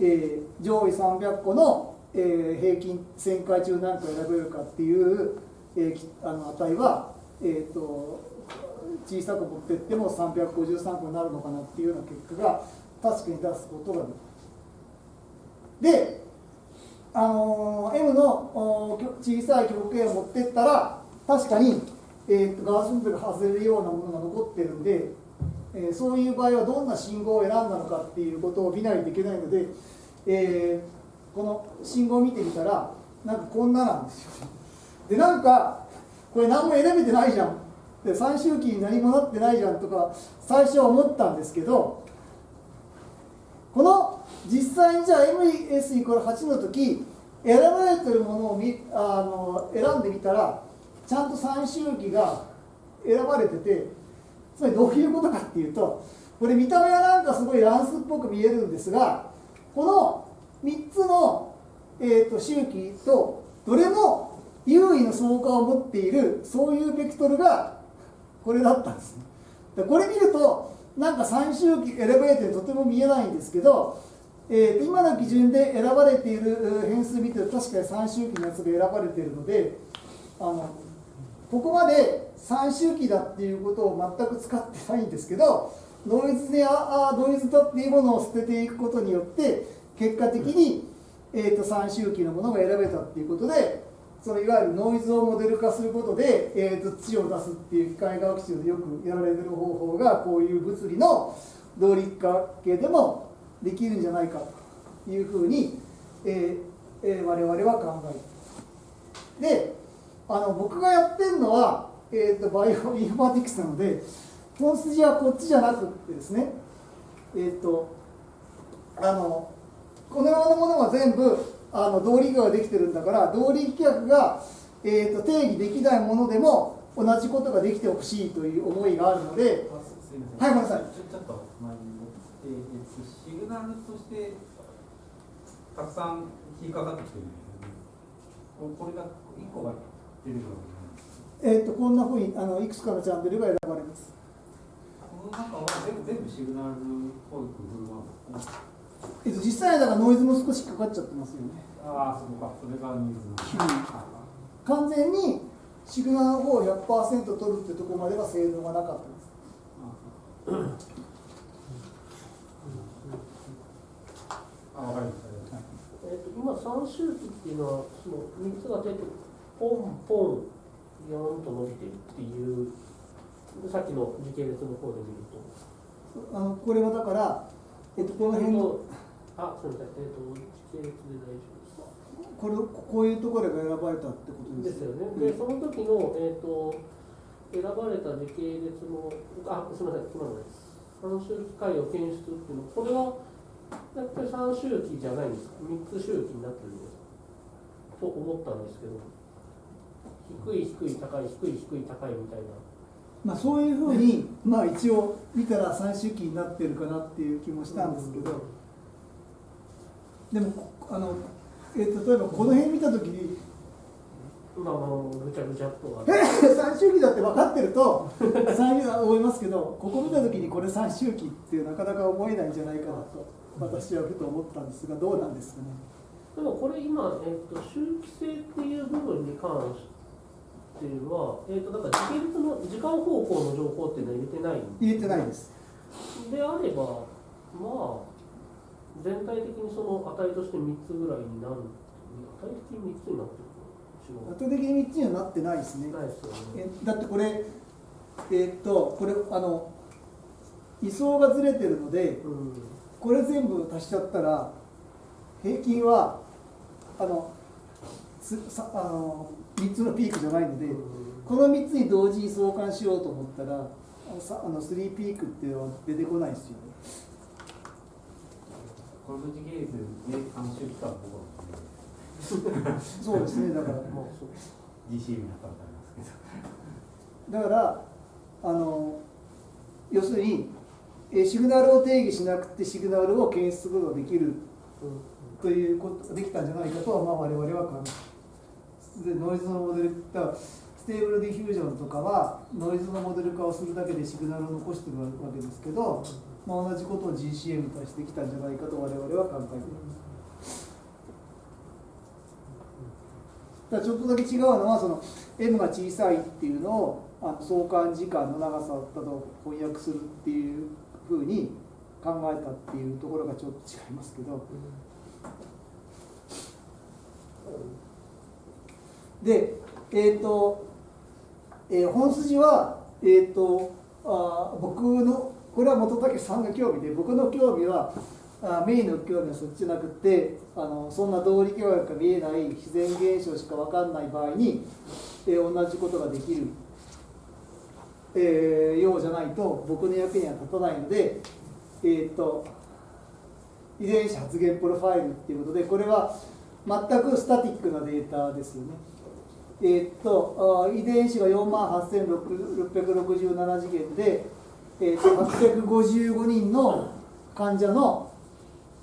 えー、上位300個の、えー、平均1000回中何個選べるかっていう、えー、あの値は、えー、と小さく持っていっても353個になるのかなっていうような結果が確かに出すことができる。であの M の小さい極限を持ってったら確かに、えーと、ガースンプが外れるようなものが残ってるんで、えー、そういう場合はどんな信号を選んだのかっていうことを見ないといけないので、えー、この信号を見てみたらなんかこんななんですよ。でなんかこれ何も選べてないじゃん。で最終期に何もなってないじゃんとか最初は思ったんですけどこの実際にじゃあ MS イコール8の時選ばれてるものをみあの選んでみたらちゃんと最終期が選ばれててつまりどういうことかっていうとこれ見た目はなんかすごい乱数っぽく見えるんですがこの3つの、えーと、周期とどれも優位の相関を持っているそういうベクトルがこれだったんですね。これ見るとなんか最終期選ばれてとても見えないんですけど、えー、今の基準で選ばれている変数見てると確かに最終期のやつが選ばれているのであのここまで最終期だっていうことを全く使ってないんですけどノイズでああノイズだっていうものを捨てていくことによって結果的に、えーと、最終期のものが選べたっていうことでそのいわゆるノイズをモデル化することで、えーと、土を出すっていう機械学習でよくやられてる方法がこういう物理の動力化系でもできるんじゃないかというふうに、えーえー、我々は考えてであの僕がやってるのは、えーと、バイオインフォマティクスなので本筋はこっちじゃなくてですねえっ、ー、とあのこのようなものは全部あの動力ができてるんだから動力規約が、えーと、定義できないものでも同じことができてほしいという思いがあるのではいごめんなさい。ちょっと前に戻って、えー、シグナルとしてたくさん引っかかってきてるんですよね。これが1個がえー、とこんなふうにあのいくつかのチャンネルが選ばれます。この中は全部全部シグナルっぽい工夫なんですか、えっと、実際だからノイズも少しかかっちゃってますよね。ああ、そうか、それがニーズの。完全にシグナルの方を100%取るってところまでは性能がなかったです。あ、わかりました。えーと、今3周期っていうのはその3つが出てポンポンヨーンと伸びてるっていうさっきの時系列の方で見るとあのこれはだから、えっと、この辺のあすみません、えっと、時系列で大丈夫ですか？これこういうところが選ばれたってことですよね、でその時の、えっと、選ばれた時系列のあすみません今のです。3周期回を検出っていうのこれはやっぱり3周期じゃないんですか？3つ周期になってるんですか？と思ったんですけど低い低い高い低い低い高いみたいな。まあ、そういうふうに、まあ、一応見たら最終期になってるかなっていう気もしたんですけど、でもあの、えー、例えばこの辺見た時にまあまあぐちゃぐちゃっと最終期だって分かってると最終思いますけどここ見た時にこれ最終期ってなかなか思えないんじゃないかなと私はふと思ったんですがどうなんですかね？でもこれ今、えーと、周期性っていう部分に関しては、えー、とだから時系列の時間方向の情報っていうのは入れてない入れてないです。であればまあ全体的にその値として3つぐらいになる値的に3つになってるの圧倒的に3つにはなってないですね。違うないですよね。えだってこれえーっとこれあの位相がずれてるのでうん。これ全部足しちゃったら平均はあのつさあの3つのピークじゃないのでこの3つに同時に相関しようと思ったらあのさあの3ピークっていうのは出てこないですよね。この時系列で監修期間のところそうですねだから。まあそう。GC になったらありますけどだからあの要するにえシグナルを定義しなくてシグナルを検出することができるうんということができたんじゃないかとは、まあ、我々は考えでノイズのモデルだから Stable Diffusion とかはノイズのモデル化をするだけでシグナルを残してるわけですけど、まあ、同じことを GCM に対してきたんじゃないかと我々は考えています。だからちょっとだけ違うのはその M が小さいっていうのをあの相関時間の長さだと翻訳するっていうふうに考えたっていうところがちょっと違いますけど。でえっ、と、えー本筋はえっ、とあ僕のこれは本竹さんが興味で僕の興味はあメインの興味はそっちじゃなくてあのそんな道理教育が見えない自然現象しか分かんない場合に、えー同じことができる、えーようじゃないと僕の役には立たないのでえっ、と遺伝子発現プロファイルっていうことでこれは全くスタティックなデータですよね。えーっと遺伝子が4万8667次元で、えーっと855人の患者の、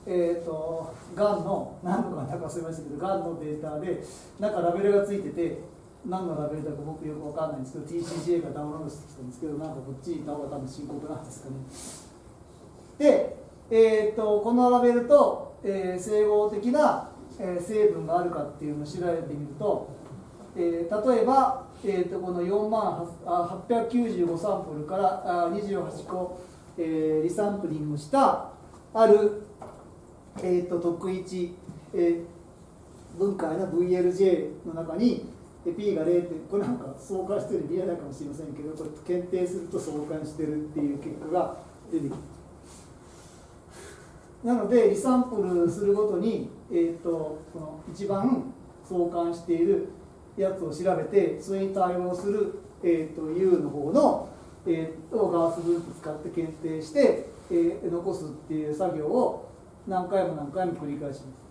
えーっとがんの何のがんか忘れましたけどがんのデータでなんかラベルがついてて何のラベルだか僕よく分かんないんですけど TCGA がダウンロードしてきたんですけどなんかこっちにいた方が多分深刻なんですかね。で、えー、とこのラベルと、えー整合的な、えー成分があるかっていうのを調べてみると、えー例えば、えー、とこの4万895サンプルからあ28個、えーリサンプリングしたある、えー、と特一、えー分解の VLJ の中に P が0点これなんか相関してるように見えないかもしれませんけどこれ検定すると相関してるっていう結果が出てきますなのでリサンプルするごとに、えー、とこの一番相関しているやつを調べてそれに対応する、えー、と U の方の、えー、とガース分布使って検定して、えー残すっていう作業を何回も何回も繰り返します。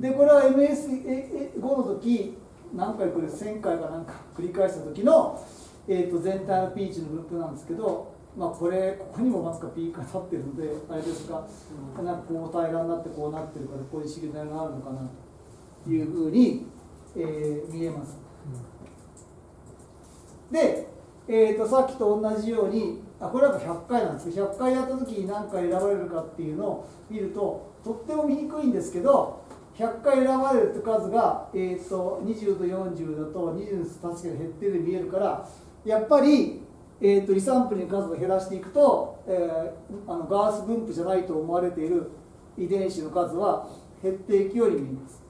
でこれは MS5 の時何回これ1000回かなんか繰り返した時の、えー、と全体のピーチの分布なんですけど、まあ、これここにもまさかピークが立ってるのであれですが、なんかこう平らになってこうなってるからこういうシグナルがあるのかなというふうに、えー見えます。で、えー、とさっきと同じようにあこれは100回なんですけど100回やった時に何回選ばれるかっていうのを見るととっても見にくいんですけど100回選ばれるって数が、えー、と20と40だと20の確かに減ってるように見えるからやっぱり、えー、とリサンプルの数を減らしていくと、えーあのガース分布じゃないと思われている遺伝子の数は減っていくように見えます。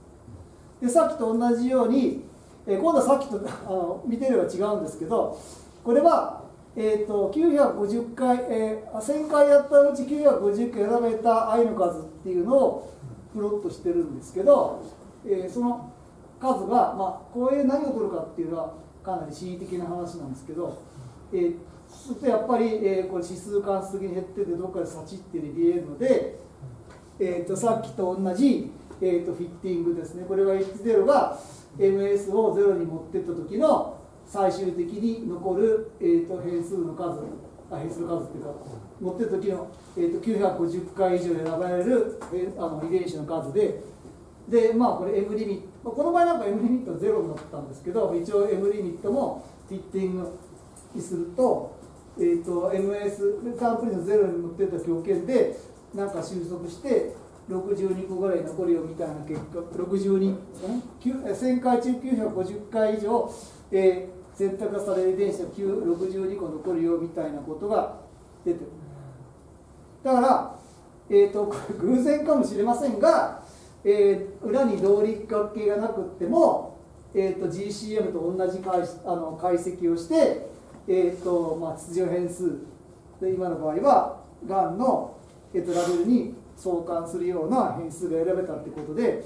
でさっきと同じように、えー今度はさっきとあの見てれば違うんですけどこれは、えー、と950回、えー1000回やったうち950回選ばれた愛の数っていうのをプロットしてるんですけど、えーその数が、まあ、こういう何を取るかっていうのはかなり恣意的な話なんですけど、えーそうするとやっぱり、えーこれ指数関数的に減っててどっかでサチって見えるので、えー、とさっきと同じ、えー、とフィッティングですね。これが H0 が MS を0に持ってった時の最終的に残る、えー、と変数の数あ変数の数っていうか持ってった時の、えー、と950回以上選ばれる、えーあの遺伝子の数ででまあこれ M リミットこの場合なんか M リミットは0になったんですけど一応 M リミットもフィッティングにすると,、えー、と MS サンプルの0に持ってった条件でなんか収束して、62個ぐらい残るよみたいな結果62 1000回中950回以上、えー選択される遺伝子が62個残るよみたいなことが出てる。だから、えー、と偶然かもしれませんが、えー裏に動力学系がなくっても、えー、と GCM と同じ解あの解析をして、えーとまあ、秩序変数。で今の場合はがんの、えー、とラベルに相関するような変数が選べたってことで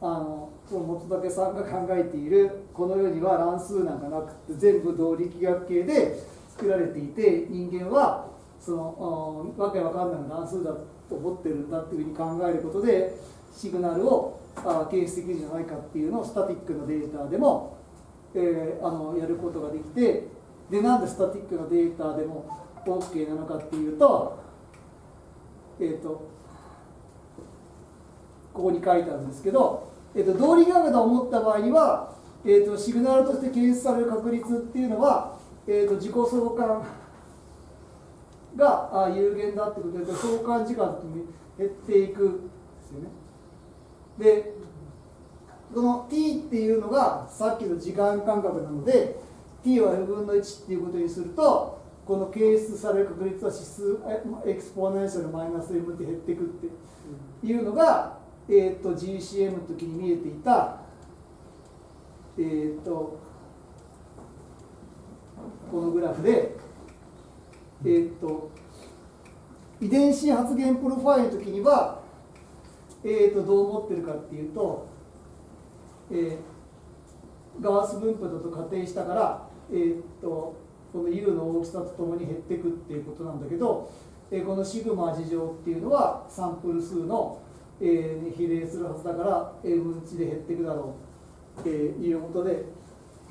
あのその本竹さんが考えているこの世には乱数なんかなくて全部動力学系で作られていて人間はそのわけわかんない乱数だと思ってるんだっていうふうに考えることでシグナルをあ検出できるんじゃないかっていうのをスタティックなデータでも、えーあのやることができてでなんでスタティックなデータでも OK なのかっていうとえっ、とここに書いてあるんですけど、えー、と動力学だと思った場合には、えー、とシグナルとして検出される確率っていうのは、えー、と自己相関があ有限だってことで相関時間とに減っていくんですよね。でこの t っていうのがさっきの時間間隔なので t は f 分の1っていうことにするとこの検出される確率は指数エクスポーネンシャルマイナス m って減っていくっていうのが、えー、と GCM の時に見えていた、えー、とこのグラフで、えー、と遺伝子発現プロファイルの時には、えー、とどう思ってるかっていうと、えーガース分布だと仮定したから、えー、とこの U の大きさとともに減っていくっていうことなんだけど、えーこのシグマ事乗っていうのはサンプル数の、えー比例するはずだから M 分値で減っていくだろうっていうことで、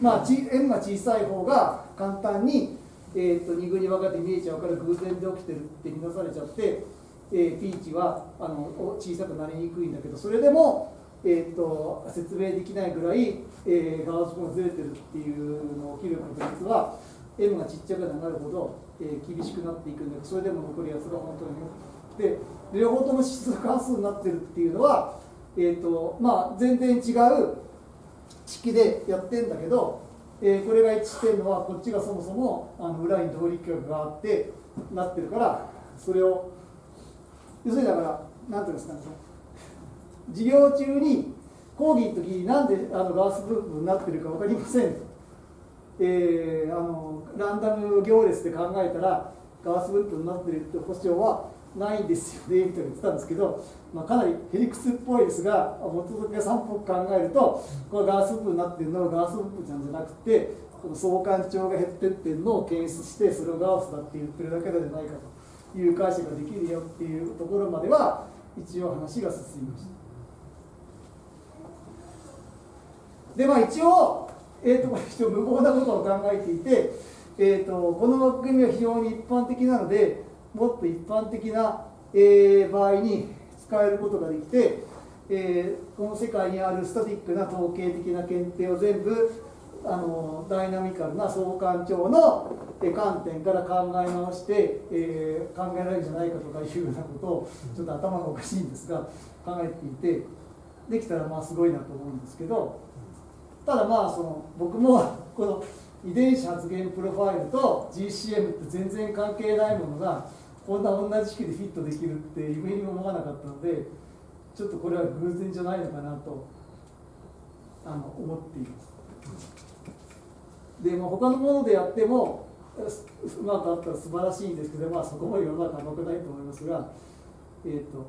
まあ、ち M が小さい方が簡単に、えー、と2群に分かれて見えちゃうから偶然で起きてるって見なされちゃって、えー、P 値はあの小さくなりにくいんだけどそれでも、えー、と説明できないぐらい、えー、ガウス分がずれてるっていうのが起きる確率は M がちっちゃくなるほど、えー厳しくなっていくんだけどそれでも残るやつが本当にで両方とも指数関数になってるっていうのは、えーとまあ、全然違う式でやってんだけど、えーこれが一致してるのはこっちがそもそもあの裏に動力学があってなってるからそれを要するにだから何ていうんですかね授業中に講義の時になんであのガース分布になってるか分かりません。と、えーあのランダム行列で考えたらガース分布になってるって保証はないんですよねみたいな言ってたんですけど、まあ、かなりヘリクスっぽいですが元々さんっぽく考えるとこれガース分になってるのはガース分布なんじゃなくてこの相関長が減ってってるのを検出してそれをガースだって言ってるだけじゃないかという解釈ができるよっていうところまでは一応話が進みました。でまあ一応、えー、とこれ一応無謀なことを考えていて、えー、とこの枠組みは非常に一般的なのでもっと一般的な、えー場合に使えることができて、えーこの世界にあるスタティックな統計的な検定を全部あのダイナミカルな相関長の観点から考え直して、えー考えられるんじゃないかとかいうようなことをちょっと頭がおかしいんですが考えていてできたらまあすごいなと思うんですけど。ただまあその僕もこの遺伝子発現プロファイルと GCM って全然関係ないものがこんな同じ式でフィットできるって夢にも思わなかったのでちょっとこれは偶然じゃないのかなとあの思っています。でも他のものでやってもうまくあったら素晴らしいんですけどまあそこまで世の中甘くないと思いますがえっ、と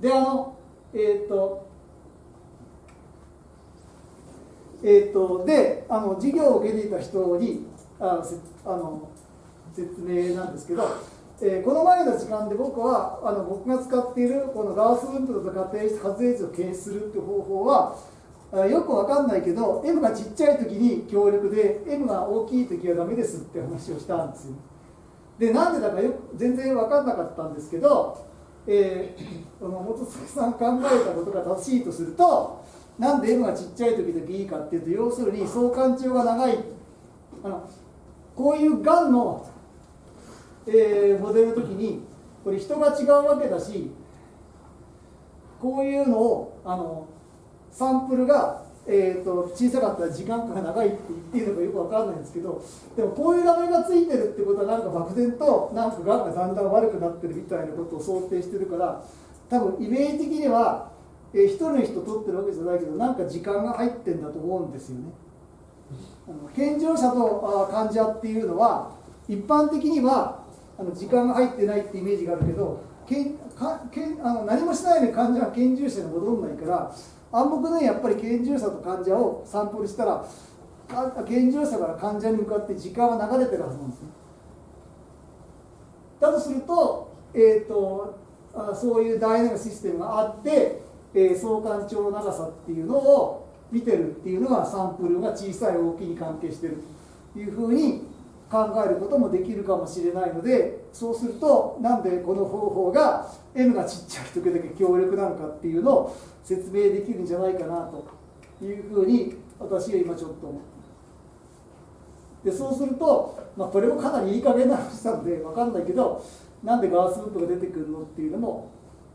であのえっ、とえー、とであの授業を受けていた人にああの説明なんですけど、えーこの前の時間で僕はあの僕が使っているこのガウス分布と仮定して発電値を検出するっていう方法はあよくわかんないけど M がちっちゃい時に強力で M が大きい時はダメですって話をしたんですよ。でなんでだかよ全然分かんなかったんですけど、えー、この元崎さん考えたことが正しいとするとなんで M がちっちゃい時だけいいかっていうと要するに相関長が長い。あのこういうがんの、えーモデルの時にこれ人が違うわけだしこういうのをあのサンプルが、えー、と小さかったら時間が長いって言っていいのかよくわかんないんですけどでもこういうラメがついてるってことはなんか漠然となんかがんがだんだん悪くなってるみたいなことを想定してるから多分イメージ的には、えー、一人の人取ってるわけじゃないけどなんか時間が入ってんだと思うんですよね。あの健常者とあ患者っていうのは一般的にはあの時間が入ってないってイメージがあるけどけんかけんあの何もしないのに患者は健常者に戻んないから暗黙のようにやっぱり健常者と患者をサンプルしたらか健常者から患者に向かって時間は流れてるはずなんですね。だとすると,、えーと、あそういうダイナミックシステムがあって、えー相関長の長さっていうのを見てるっていうのがサンプルが小さい大きいに関係してるというふうに考えることもできるかもしれないのでそうするとなんでこの方法が N がちっちゃい時だけ強力なのかっていうのを説明できるんじゃないかなというふうに私は今ちょっと思ってでそうすると、まあ、これもかなりいい加減な話なんで分かんないけどなんでガースループが出てくるのっていうのも、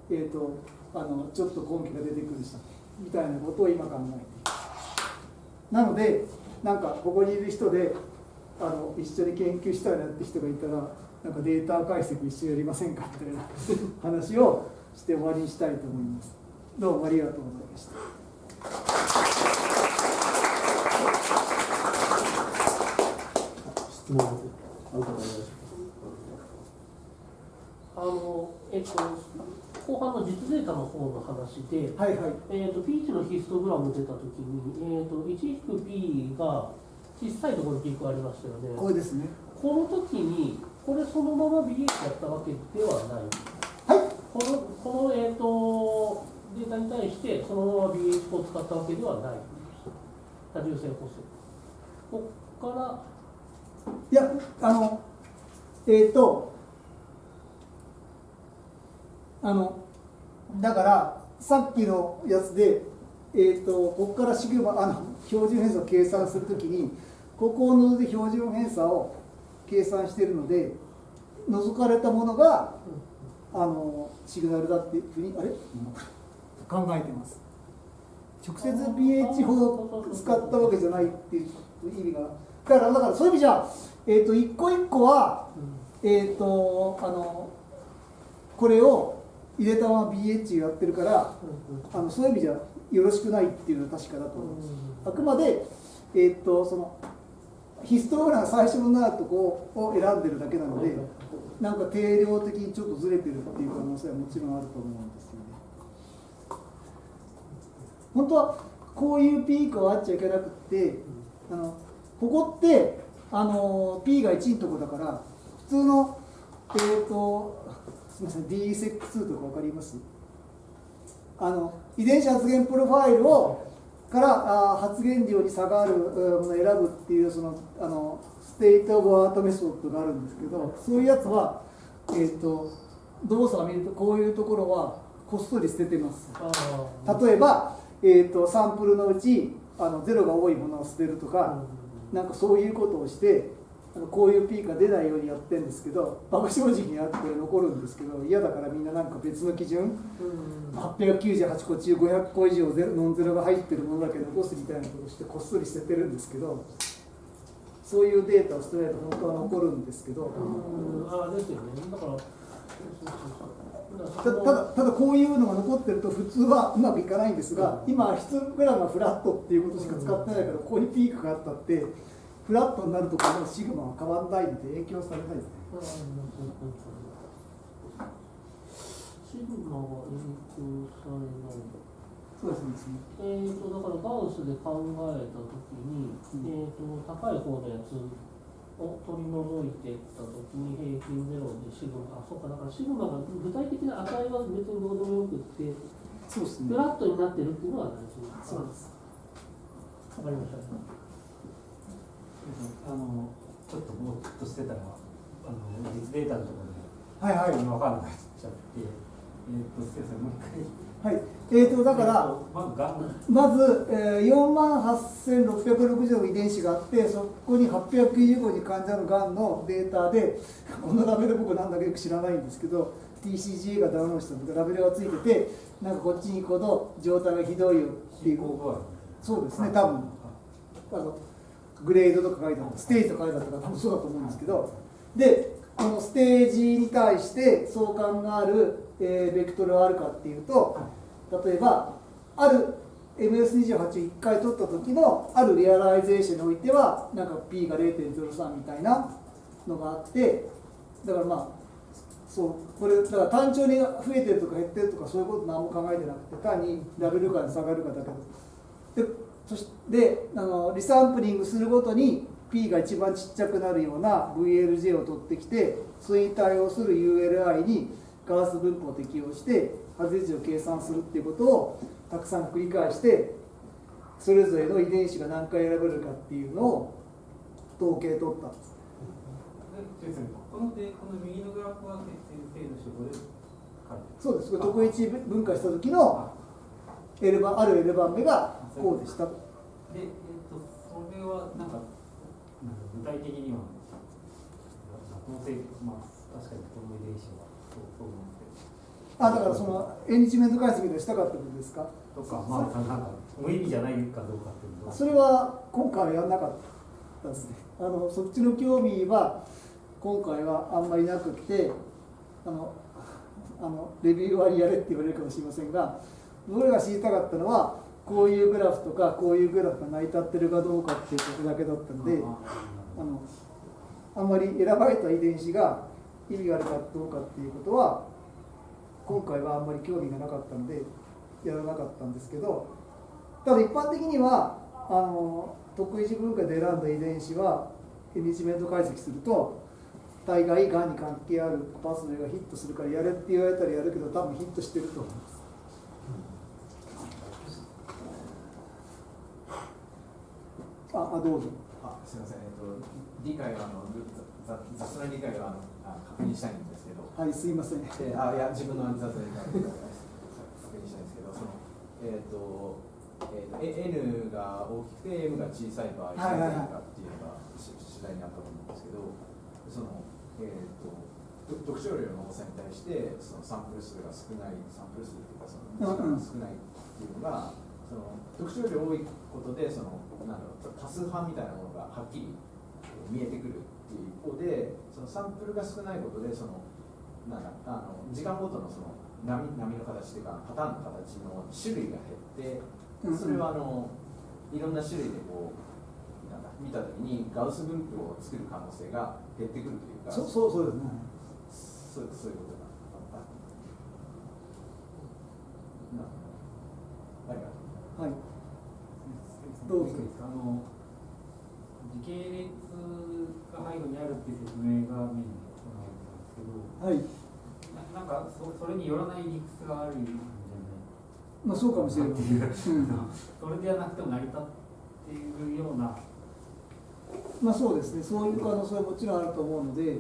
えー、とあのちょっと根拠が出てくるしみたいなことを今考えているなのでなんかここにいる人であの一緒に研究したいなって人がいたらなんかデータ解析一緒にやりませんかみたいな 話をして終わりにしたいと思います。どうもありがとうございました。あのえっと後半の実データの方の話で、はいはいえっと P 値のヒストグラム出たときに、えっと 1-P が小さいところにピークありましたよね。これですねこの時にこれそのまま BH やったわけではない。はいこのこのえっ、とデータに対してそのまま BH を使ったわけではない。多重性補正。ここからいやあのえっ、とあのだからさっきのやつで、えー、とここからシグマあの標準偏差を計算するときにここを除いて標準偏差を計算しているので除かれたものがあのシグナルだっていうふうにあれ？考えてます。直接 pH 法を使ったわけじゃないっていう意味がだからだからそういう意味じゃ、えー、と一個一個はえっ、とあのこれを入れたまま BH やってるからあのそういう意味じゃよろしくないっていうのは確かだと思います。あくまで、えーっとそのヒストログラムが最初のなるとこを選んでるだけなので、なんか定量的にちょっとずれてるっていう可能性はもちろんあると思うんですよね。本当はこういうピークはあっちゃいけなくって、あのここってあの P が1のとこだから普通のえーっとすみません DESeq2 とかわかります？あの遺伝子発現プロファイルをからあ発現量に差があるうんものを選ぶっていうそのあの state of art method があるんですけどそういうやつは、えー、と動作を見るとこういうところはこっそり捨ててます。あ例えば、えー、とサンプルのうちあのゼロが多いものを捨てるとか、なんかそういうことをしてあのこういうピークが出ないようにやってるんですけど爆正直にやって残るんですけど嫌だからみんななんか別の基準898個中500個以上ゼロノンゼロが入ってるものだけ残すみたいなことをしてこっそり捨ててるんですけどそういうデータを捨てないと本当は残るんですけどうん。あですよね。だからたただただこういうのが残ってると普通はうまくいかないんですが今ヒストグラムはフラットっていうことしか使ってないからここにピークがあったってフラットになるところのシグマは変わらないんで影響されないですね。うんうんうんうんシグマは影響されない。そうですね。えー、とだからガウスで考えたときに、えー、と高い方のやつを取り除いていったときに平均ゼロでシグマあそうかだからシグマが具体的な値は別にどうでもよくってそうですねフ。ラットになってるっていうのは大事そうです。わかりましたあのちょっとぼーっとしてたらあの実データのところで。はいはい。分かんなくなっちゃって、えーっとすいませんもう一回。はい。えー、とだからまずえー、4万8660の遺伝子があってそこに895に患者のがんのデータでこのラベル僕なんだかよく知らないんですけど TCGA がダウンロードしたのがラベルがついててなんかこっちに行くほど状態がひどいよっていう。そうですね多分グレードとか書いてあったステージとか書いてあったから多分そうだと思うんですけどでこのステージに対して相関がある、えーベクトルはあるかっていうと例えばある MS28 を1回取った時のある realization においてはなんか P が0.03みたいなのがあってだからまあそうこれだから単調に増えてるとか減ってるとかそういうこと何も考えてなくて単にラベル感下がるかだけでそしてあのリサンプリングするごとに P が一番ちっちゃくなるような VLJ を取ってきてそれに対応する ULI にガース分布を適用して外れ値を計算するっていうことをたくさん繰り返してそれぞれの遺伝子が何回選べるかっていうのを統計取ったんです。このでこの右のグラフは先生の手法でそうです。これ特一分解した時の L 番ある L 番目がこうでしたで、えっとそれはなんかなんか具体的にはまあ確かにこの遺伝子はそうそうなんですけあだからそのエンリチメント解析でしたかってことですか？どとかまあなんか無意味じゃないかどうかっていうのはそれは今回はやんなかったですね。あのそっちの興味は今回はあんまりなくってあのあのレビュー割りやれって言われるかもしれませんが僕らが知りたかったのはこういうグラフとかこういうグラフが成り立ってるかどうかっていうことだけだったのであのあんまり選ばれた遺伝子が意味があるかどうかっていうことは今回はあんまり興味がなかったのでやらなかったんですけどただ一般的にはあの特異種分化で選んだ遺伝子はエニチメント解析すると大概がんに関係あるパスウェイがヒットするからやれって言われたらやるけど多分ヒットしてると思いますああどうぞ。あすみません、えっと、理解はあのざ雑な理解はあ確認したいんですけど、はいすいません。であいや自分の雑な理解を確認したいんですけど、そのえっ、と、えーと、え N が大きくて M が小さい場合、はいはいはい。なぜかっていうのがし次第にあったと思うんですけど、そのえっ、とと特徴量の多さに対してそのサンプル数が少ないサンプル数っていうかその少ないっていうのがその特徴量多いことでそのなんだろう多数派みたいなものがはっきり見えてくるっていう一方でそのサンプルが少ないことでそのなんだあの時間ごとのその波波の形っていうかパターンの形の種類が減ってそれはあのいろんな種類でこうなんだ見た時にガウス分布を作る可能性が減ってくるというかそそうそうですね。そうそういうことな。ありがとう。はいどうぞあの時系列が背後にあるっていう説明がメインで行われてたんですけどはい。ななんかそそれによらない理屈があるんじゃない？まあそうかもしれない、うん。それではなくても成り立っているような。まあそうですね、そういう可能性はもちろんあると思うので、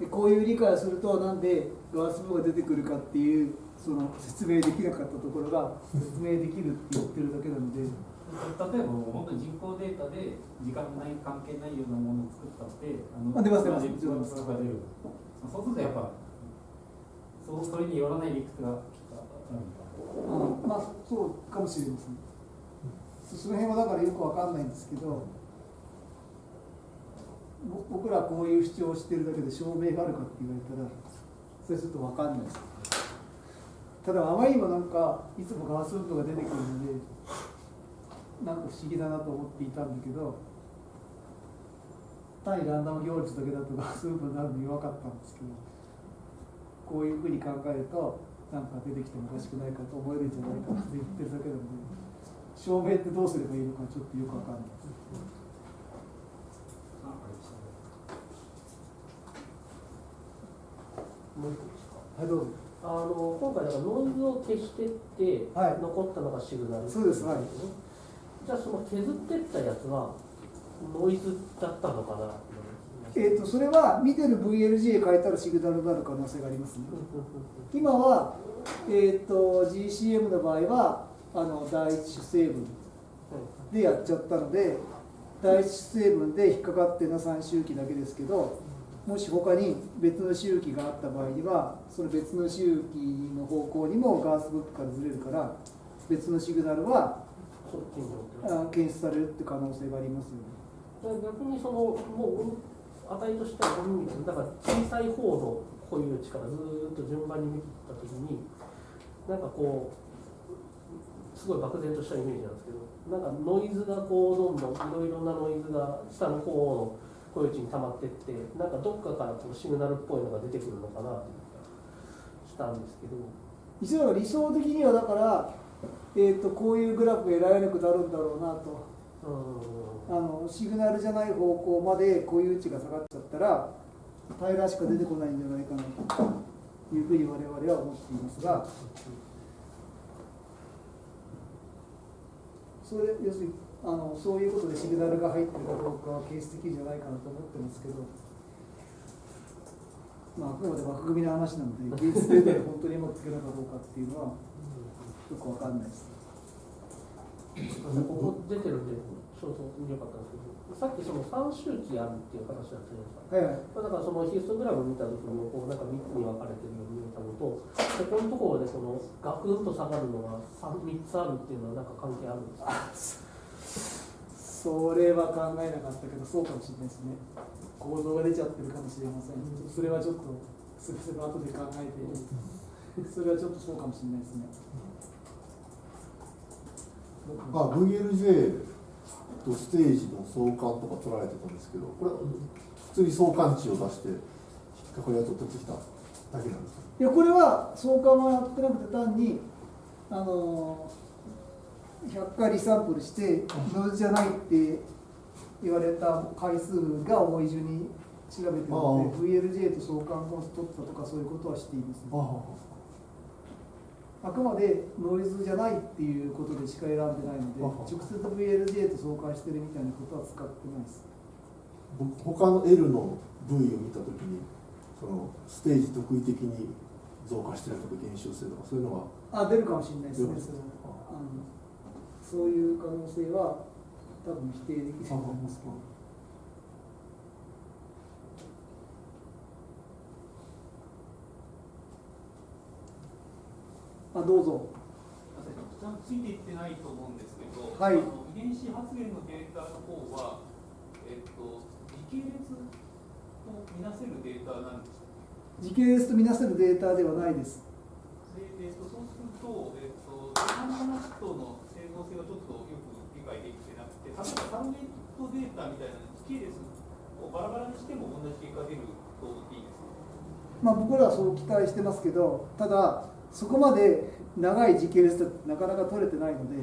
でこういう理解をすると、なんでガース部が出てくるかっていう、その説明できなかったところが説明できるって言ってるだけなので、例えば本当に人工データで時間ない関係ないようなものを作ったってあのあ出ます出ます出ますそれが出るそうするとやっぱそうそれによらない理屈があまあそうかもしれません。その辺はだからよくわかんないんですけど、ぼ僕らこういう主張をしてるだけで証明があるかって言われたら、それちょっとわかんないです。ただあまりにもなんかいつもガース分布が出てくるのでなんか不思議だなと思っていたんだけど単にランダム行列だけだとス分布になるのに分かったんですけどこういうふうに考えるとなんか出てきてもおかしくないかと思えるんじゃないかなって言ってるだけなので証明ってどうすればいいのかちょっとよく分かんない。です。はいどうぞ。あの今回だからノイズを消してって、はい。残ったのがシグナルそうですはいじゃあその削ってったやつはノイズだったのかな？えー、とそれは見てる VLG 変えたらシグナルになる可能性がありますね。今は、えー、と GCM の場合はあの第一主成分でやっちゃったので第一主成分で引っかかってるのは3周期だけですけどもし他に別の周期があった場合にはその別の周期の方向にもガースブックからずれるから別のシグナルは検出されるって可能性がありますよね。逆にそのもう値としてはゴミ水だから小さい方の固有値からずーっと順番に見ていった時になんかこうすごい漠然としたイメージなんですけどなんかノイズがこうどんどんいろいろなノイズが下の方の固有値に溜まってってなんかどっかからこうシグナルっぽいのが出てくるのかなっていう気がしたんですけど一応だから理想的にはだから、えー、とこういうグラフが得られなくなるんだろうなとうんあのシグナルじゃない方向まで固有値が下がっちゃったら平らしか出てこないんじゃないかなというふうに我々は思っていますがそれ要するにあのそういうことでシグナルが入ってるかどうかはケース的じゃないかなと思ってますけど。まあ、あくまで枠組みの話なので、技術で本当にうまくつけるかどうかっていうのは、よくわかんないです。ここ出てるんで、そうそう、よかったんですけど、さっきその3周期あるっていう話だったじゃないですか。はいはい。だからそのヒストグラム見た時にこうなんか3つに分かれてるように見えたのと、でこのところでそのガクンと下がるのが 3, 3つあるっていうのはなんか関係あるんですか？それは考えなかったけど、そうかもしれないですね。構造が出ちゃってるかもしれません。それはちょっと、すぐすぐ後で考えて、それはちょっとそうかもしれないですね。あ VLJ とステージの相関とか取られてたんですけどこれは普通に相関値を出して引っかかりを取ってきただけなんですか？いや、これは相関はやってなくて、単に、あのー、100回リサンプルして、ノイズじゃないって言われた回数が多い順に調べてるので、VLJ と相関を取ったとか、そういうことはしています、ね。あくまでノイズじゃないっていうことでしか選んでないので、あ直接 VLJ と相関してるみたいなことは使ってないです。僕他の L の部位を見たときにそのステージ特異的に増加してるとか減少してるとかそういうのがあ、出るかもしれないですね、そあのそういう可能性は多分否定できると思いますけど。あ、どうぞ。ついていってないと思うんですけど、はいあの遺伝子発現のデータの方は、えっと、時系列とみなせるデータなんですか？時系列とみなせるデータではないです。で、えっと、そうすると、えっと、他の話との整合性がちょっとよく理解できてなくて、例えばサロゲートデータみたいな時系列をバラバラにしても同じ結果が出るといいですかまあ、僕らはそう期待してますけど、ただ、そこまで長い時系列ってなかなか取れてないので、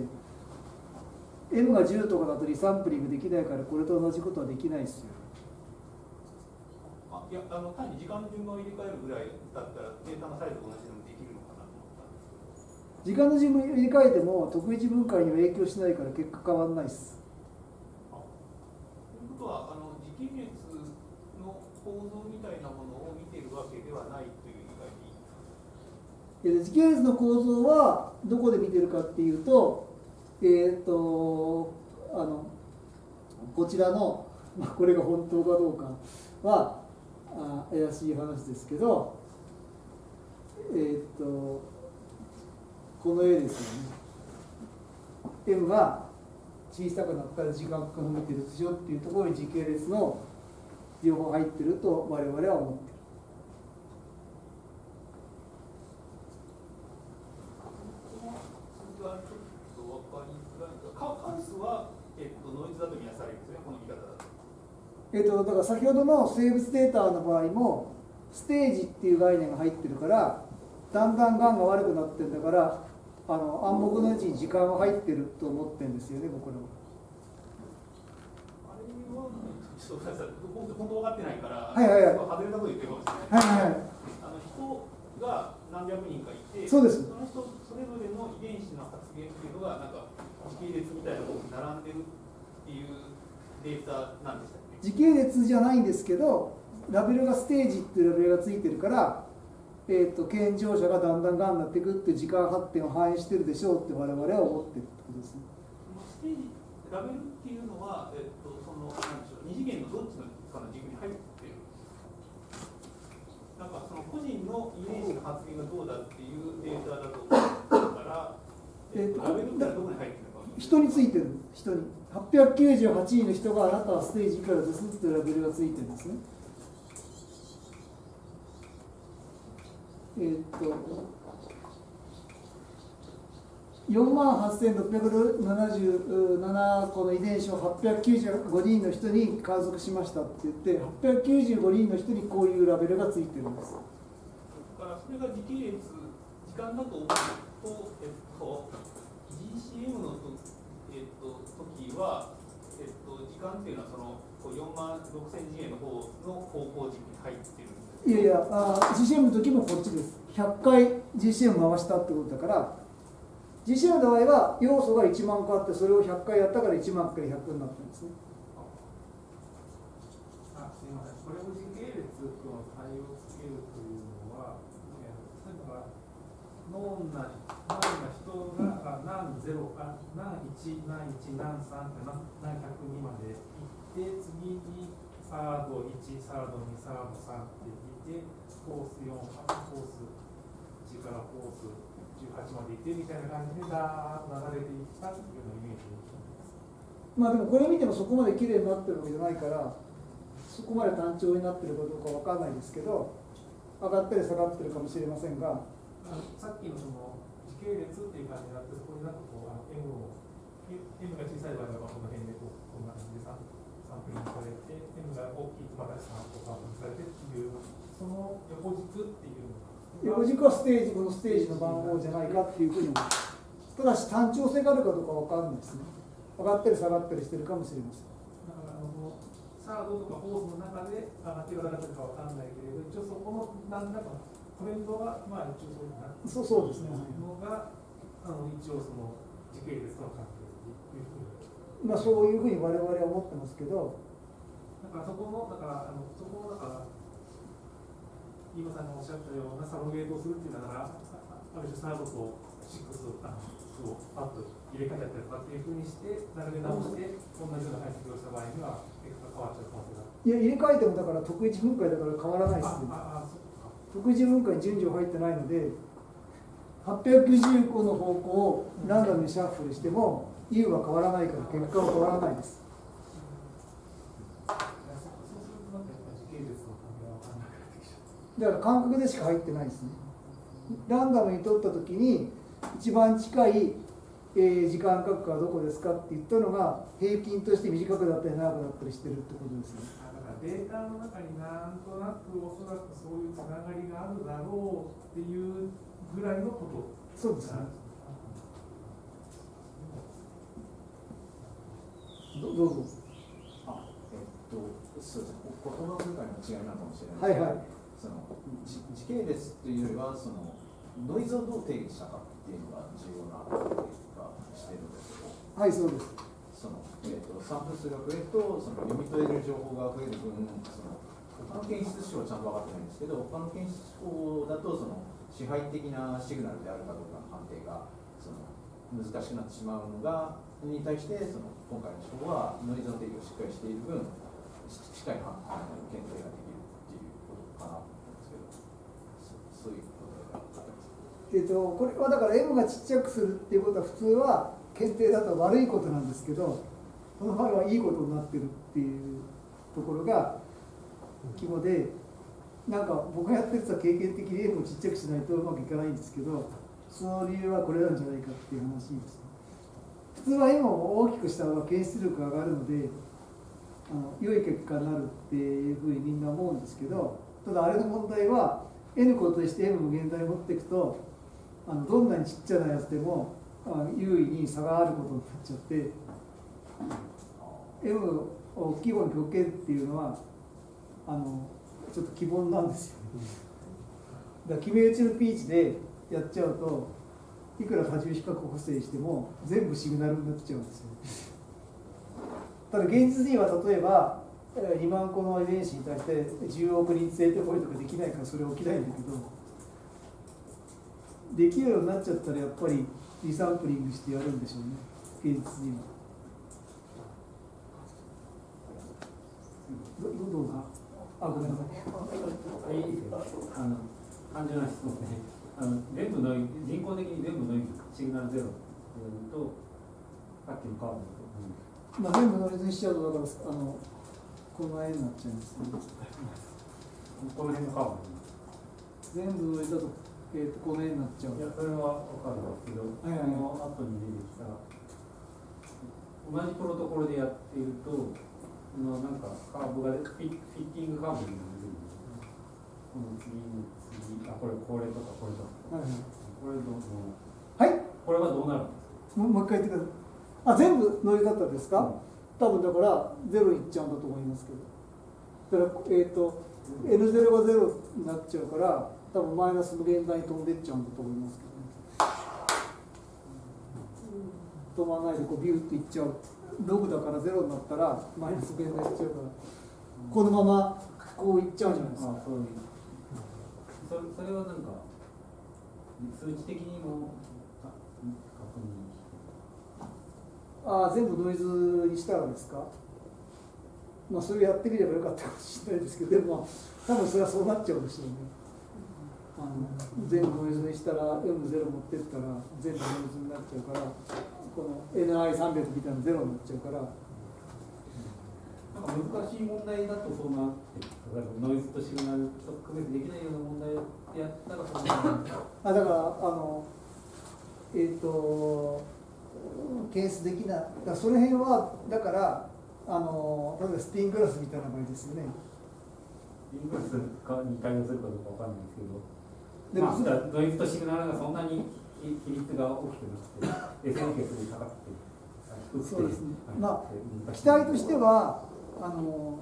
M が10とかだとリサンプリングできないから、これと同じことはできないですよ。あいやあの単に時間の順番を入れ替えるぐらいだったらデータのサイズと同じでもできるのかなと思ったんですけど時間の順番入れ替えても、特一分解には影響しないから結果変わらないです。ということはあの時系列の構造みたいなものを見ているわけではないで時系列の構造はどこで見てるかっていうと、えっ、とあのこちらの、まあ、これが本当かどうかはあ怪しい話ですけど、えっ、とこの絵ですよね。M が小さくなったら時間が伸びてるでしょっていうところに時系列の情報入ってると我々は思ってる。それがちょっと分かりづらいんですがカカウスは、えっと、ノイズだとみなされるんですねこの見方だとえっと、だから先ほどの生物データの場合もステージっていう概念が入ってるからだんだんがんが悪くなってるんだからあの暗黙のうちに時間は入ってると思ってるんですよね僕らは。あれはちょっと本当分かってないから、はいはいはい。外れたこと言ってるかもしれない。はいはいはい。あの人が何百人かいてそうです。その人それぞれの遺伝子の発現っていうのがなんか時系列みたいなものに並んでるっていうデータなんでしたっけ時系列じゃないんですけどラベルがステージっていうラベルがついてるから、えー、と健常者がだんだんがんになっていくっていう時間発展を反映してるでしょうって我々は思ってるってことですね。ステージラベルっていうのは、えっと、そのなんでしょう二次元のどっちのかの軸に入ってるなんかその個人の遺伝子の発現がどうだっていうデータだと思うから、えっと、ラベルってどこに入ってるのか人についてる人に898人の人があなたはステージいくらですってラベルがついてるんですね。えーっと4万8677個の遺伝子を895人の人に観測しましたって言って895人の人にこういうラベルがついてるんです。だからそれが時系列時間だと思うと、えっと、GCM のと、えっと、時は、えっと、時間っていうのはそのこう4万6000次元の方の方向軸に入ってるんですいやいやあ GCM の時もこっちです。100回 GCM 回したってことだから GCM の場合は要素が1万個あってそれを100回やったから1万回100になってるんですね。あすみません、これを時系列と対応つけるというのは、えー例えば、ノンな、ノーンな人が、何ゼロ、あ何1、何1、何3って何何102まで行って、次にサード1、サード2、サード3っていって、コース4、コース1からコース18まで行ってみたいな感じで、だーっと流れていったっていうようなイメージです。まあでもこれを見てもそこまで綺麗になってるわけじゃないからそこまで単調になってるかどうかわかんないですけど上がったり下がってるかもしれませんがさっきのその時系列っていう感じになって、そこになんかこう、あの M を、M が小さい場合はこの辺でこう、こんな感じでサンプリングされて、M が大きいとまたサンプリングされてっていう、その横軸っていうのが。横軸はステージこのステージの番号じゃないかっていうふうに思いますただし単調性があるかどうかわかんないですね上がったり下がったりしてるかもしれませんだからあのサードとかホースの中で上がってるか下がってるかわかんないけれど、一応そこの何らかのトレンドは、まあ一応そういうなそうそうですねのが、あの一応その時系列との関係っていうふうに。まあそういうふうに我々は思ってますけどだからそこの、だから、あのそこの、だから、飯間さんがおっしゃったようなサロゲートをするっていうのは、あある種サードとシックスあのをパッと入れ替えちゃったりとかっていうふうにして、並べ直して、同じような解析をした場合には、結果が変わっちゃう可能性が。いや入れ替えてもだから特異分解だから変わらないですねああ、そっか。特異分解に順序入ってないので890個の方向をランダムにシャッフルしても U は変わらないから結果は変わらないです。だから感覚でしか入ってないですねランダムに取った時に一番近い、えー時間間隔はどこですかって言ったのが平均として短くなったり長くなったりしてるってことですねデータの中になんとなくおそらくそういうつながりがあるだろうっていうぐらいのこと。そうですね。どどうぞあえっとそうですね。言葉遣いの違いなのかもしれないはいはい。そのじ時系列っていうよりはそのノイズをどう定義したかっていうのが重要な定義がしてるんですけど。はいそうですとサンプル数が増えるとその読み取れる情報が増える分その他の検出手法はちゃんと分かってないんですけど他の検出手法だとその支配的なシグナルであるかどうかの判定がその難しくなってしまうのがに対してその今回の手法はノイズの定義をしっかりしている分し近い判あの検定ができるっていうことかなと思うんですけどそういうことがあったんですえっとこれはだから M がちっちゃくするっていうことは普通は検定だと悪いことなんですけどこの場合はいいことになってるっていうところが肝でなんか僕がやってると経験的に M をちっちゃくしないとうまくいかないんですけどその理由はこれなんじゃないかっていう話です普通は M を大きくした方が検出力が上がるのであの良い結果になるっていうふうにみんな思うんですけどただあれの問題は N 個として M 無限大持っていくとあのどんなにちっちゃなやつでも優位に差があることになっちゃって M を規模に極限っていうのはあのちょっと希望なんですよ。だから決め打ちのピーチでやっちゃうといくら多重比較補正しても全部シグナルになっちゃうんですよ。ただ現実には例えばえー2万個の遺伝子に対して10億人生徒ポイントができないからそれ起きないんだけどできるようになっちゃったらやっぱりリサンプリングしてやるんでしょうね。現実にはどどうぞあごめんなさいいいですよあの単純な質問ねあの全部の人工的に全部のシグナルゼロとさっきのカードだと、まあ、全部ノイズにしちゃうとだからあのこの絵になっちゃうんですねこの辺のカード全部ノイズだと,、えー、とこの絵になっちゃういやそれは分かるんですけど、はいはいはいその後に出てきた同じプロトコルでやっているとのなんかカーブがフィフィッティングカーブになるこの次の次あこれこれとかこれとかはいはいこれどうどうはいこれはどうなるんですかもう一回言ってくださいあ全部ノイズだったんですか、多分だからゼロいっちゃうんだと思いますけどだからえっ、と N0 がゼロになっちゃうから多分マイナス無限大に飛んでっちゃうんだと思いますけどね飛ばないでこうビューっていっちゃうログだからゼロになったらマイナス無限大いっちゃうから。このままこういっちゃうんじゃないですか。あそういうそれそれはなんか数値的にもあ確認ああ全部ノイズにしたらですか？まあそれやってみればよかったかもしれないですけどでもまあ多分それはそうなっちゃうんでしょうねあの全部ノイズにしたら M0 持ってったら全部ノイズになっちゃうからこの NI300 みたいなゼロになっちゃうから。なんか難しい問題だとそうなって例えばノイズとシグナルと区別できないような問題でやったらそうなるあだからあのえっ、と検出できないだその辺はだからあの例えばスピングラスみたいな場合ですよね。イングラスかに対応するかどうかわかんないですけどでもまあ、だからノイズとシグナルがそんなに比比率が大きくなくて SN ケースで高くてそうですね。はい。まあ期待としてはあの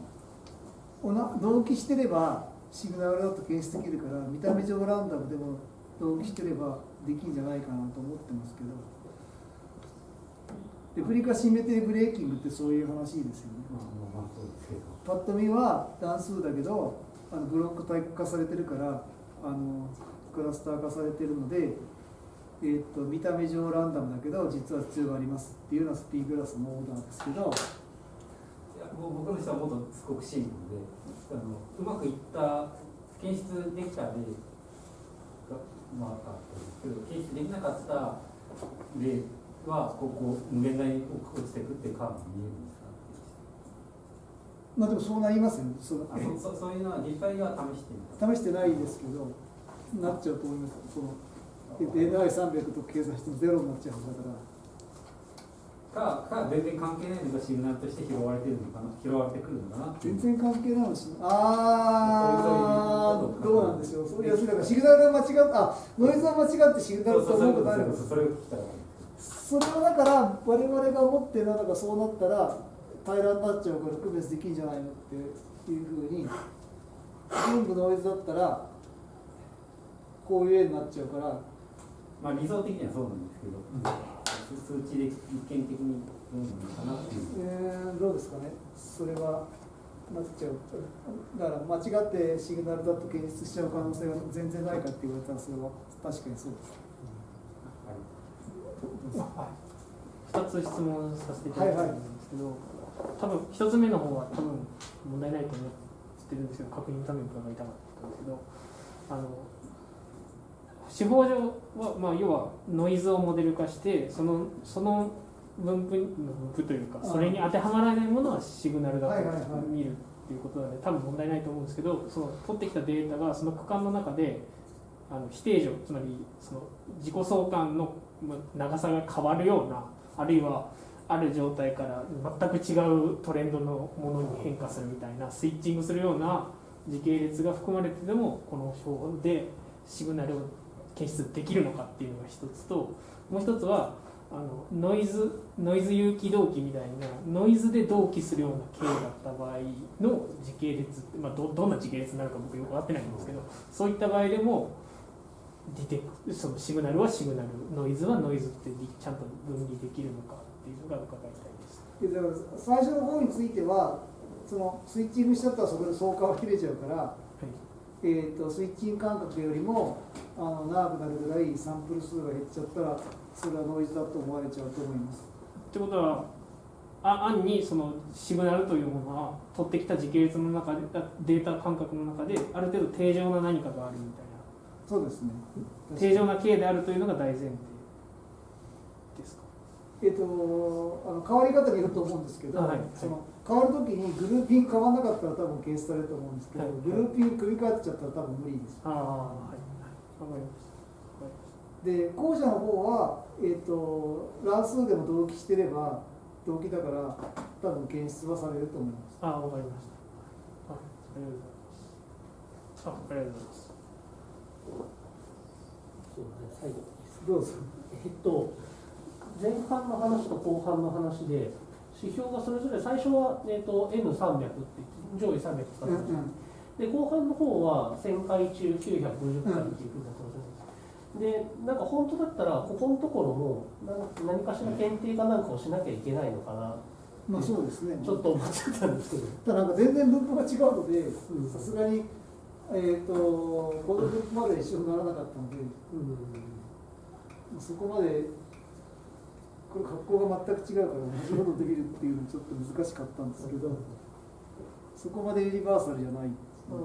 同期してればシグナルだと検出できるから見た目上ランダムでも同期してればできるんじゃないかなと思ってますけど。レプリカシンメトリーブレーキングってそういう話ですよね。まあまあまあそうですけど。パッと見は単数だけどあのブロックタイプ化されてるからあのクラスター化されてるので、えー、と見た目上ランダムだけど実は必要がありますっていうのはスピーグラスのオーダーですけど。いやもう僕の人はもっとすごくシンプルであのうまくいった検出できた例がまああったんですけど検出できなかった例はここ無限大に落ちてくっていうカーブが見えるんですか？まあでもそうなりますよね。そそそそういうのは実際には試して試してないですけどなっちゃうと思います。その NI300 と計算してもゼロになっちゃうんだから。かか全然関係ないのがシグナルとして拾われてるのかな？拾われてくるのかな？全然関係ないのしあそういうーどうなんでしょう。そういやだからシグナルが間違っあノイズは間違ってシグナルと思うことあるんですそれを聞きたいそれはだから我々が思ってるのがそうなったら平らになっちゃうから区別できんじゃないのっていうふうに全部ノイズだったらこういう絵になっちゃうからまあ理想的にはそうなんですけど、数値で実験的にどうなのかなっていう。えー、どうですかね？それはなっちゃう。だから間違ってシグナルだと検出しちゃう可能性が全然ないかって言われたらそれは確かにそうです。2つ質問させていただきたいんですけど、多分1つ目の方は多分問題ないと思ってるんですけど確認のために伺いたかったんですけどあの手法上は、まあ、要はノイズをモデル化してそのその分布分布というかそれに当てはまらないものはシグナルだと見るっていうことなので多分問題ないと思うんですけどその取ってきたデータがその区間の中であの非定常つまりその自己相関のまあ長さが変わるようなあるいはある状態から全く違うトレンドのものに変化するみたいなスイッチングするような時系列が含まれててもこの手法でシグナルを検出できるのかっていうのが一つともう一つはあのノイズノイズ有機同期みたいなノイズで同期するような経だった場合の時系列って、まあ、どどんな時系列になるか僕よく分かってないんですけどそういった場合でもディテクそのシグナルはシグナルノイズはノイズってちゃんと分離できるのかっていうのが伺いたいです。でだから最初の方についてはそのスイッチングしちゃったらそこで相関は切れちゃうから、えー、とスイッチング間隔よりもあの長くなるぐらいサンプル数が減っちゃったらそれはノイズだと思われちゃうと思います。ってことはあ暗にそのシグナルというものは取ってきた時系列の中であデータ感覚の中である程度定常な何かがあるみたいなそうですね。定常な形であるというのが大前提ですか？えっ、とあの変わり方によると思うんですけど、はいはいその変わるときにグルーピング変わらなかったら多分ケースされると思うんですけど、はい。グルーピング組み替えちゃったら多分無理です。ああはい。わかりましたで後者の方は、えっと乱数でも同期してれば同期だから多分検出はされると思い。ます。たああわかりましたあありがとうござい。ますあありがとうござい。ますそうだね最後どうぞ。えっと前半の話と後半の話で指標がそれぞれ最初は、えっと、N300 って上位300使ってました、んで後半の方は1000回中950回っていうふうになってます。でなんか本当だったらここのところも何何かしら検定かなんかをしなきゃいけないのかなまあそうですね。ちょっと思っちゃったんですけど。ただなんか全然分布が違うので、さすがに、えっ、と、この分布まで一緒にならなかったので、うん。そこまで、これ格好が全く違うから同じことできるっていうのちょっと難しかったんですけど、そこまでユニバーサルじゃない。う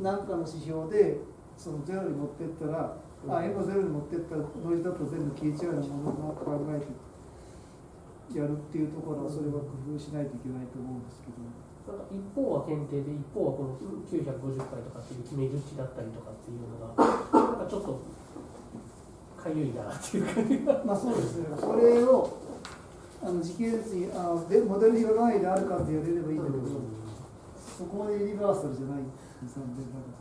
ん何かの指標で、そのゼロに持ってったら、あ、M ゼロに持ってったら、ノイズだと全部消えちゃうようなものを考えてやるっていうところは、それは工夫しないといけないと思うんですけど。一方は検定で一方はこの950回とかっていう決める値だったりとかっていうのがなんかちょっとかゆいなっていう感じがまあそうですね、それをあの時系列にあのでモデルにがないであるかって言われればいいんだけど、そこまでユニバーサルじゃない残念ながら。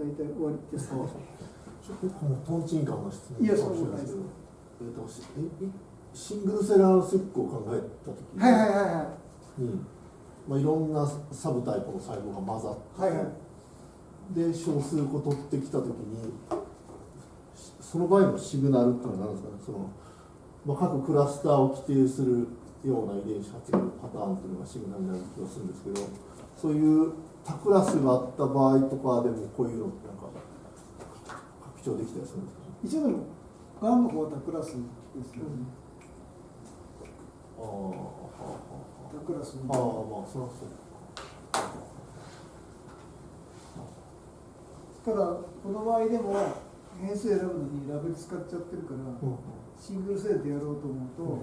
大体終わりですか。ちょっともうトンチンカンな質問いやかもしれないですけど、えっとしええシングルセラースックを考えたときに、はいはいはいはい。にまあ、いろんなサブタイプの細胞が混ざって、はいはいで少数個取ってきたときにしその場合のシグナルっていうのは何ですかね？その、まあ、各クラスターを規定するような遺伝子発現のパターンというのがシグナルになる気がするんですけどそういう多クラスがあった場合とかでもこういうのってなんか拡張できたりするんですか？一応でも、ガンの方はタクラスですよね。ああはあはタクラスあはあまあそりゃそうただ、この場合でも、変数選ぶのにラベル使っちゃってるから、うんシングルセルでやろうと思うと、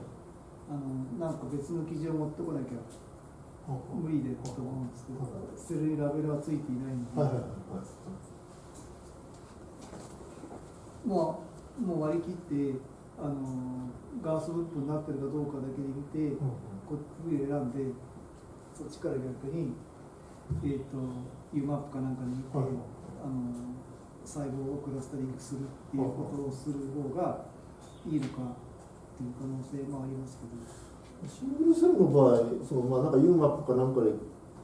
あのなんか別の記事を持ってこなきゃ無理でと思うんですけど、捨てるにラベルはついていないので、はいはいはいまあ、もう割り切って、あのガースウッドになってるかどうかだけで見て、うんこっち選んで、そっちから逆に、えっ、と、UMAP かなんかで見て、はい。あの細胞をクラスタリングするっていうことをする方がいいのかっていう可能性もありますけど。シングルセルの場合、そのまあなんか UMAP かなんかで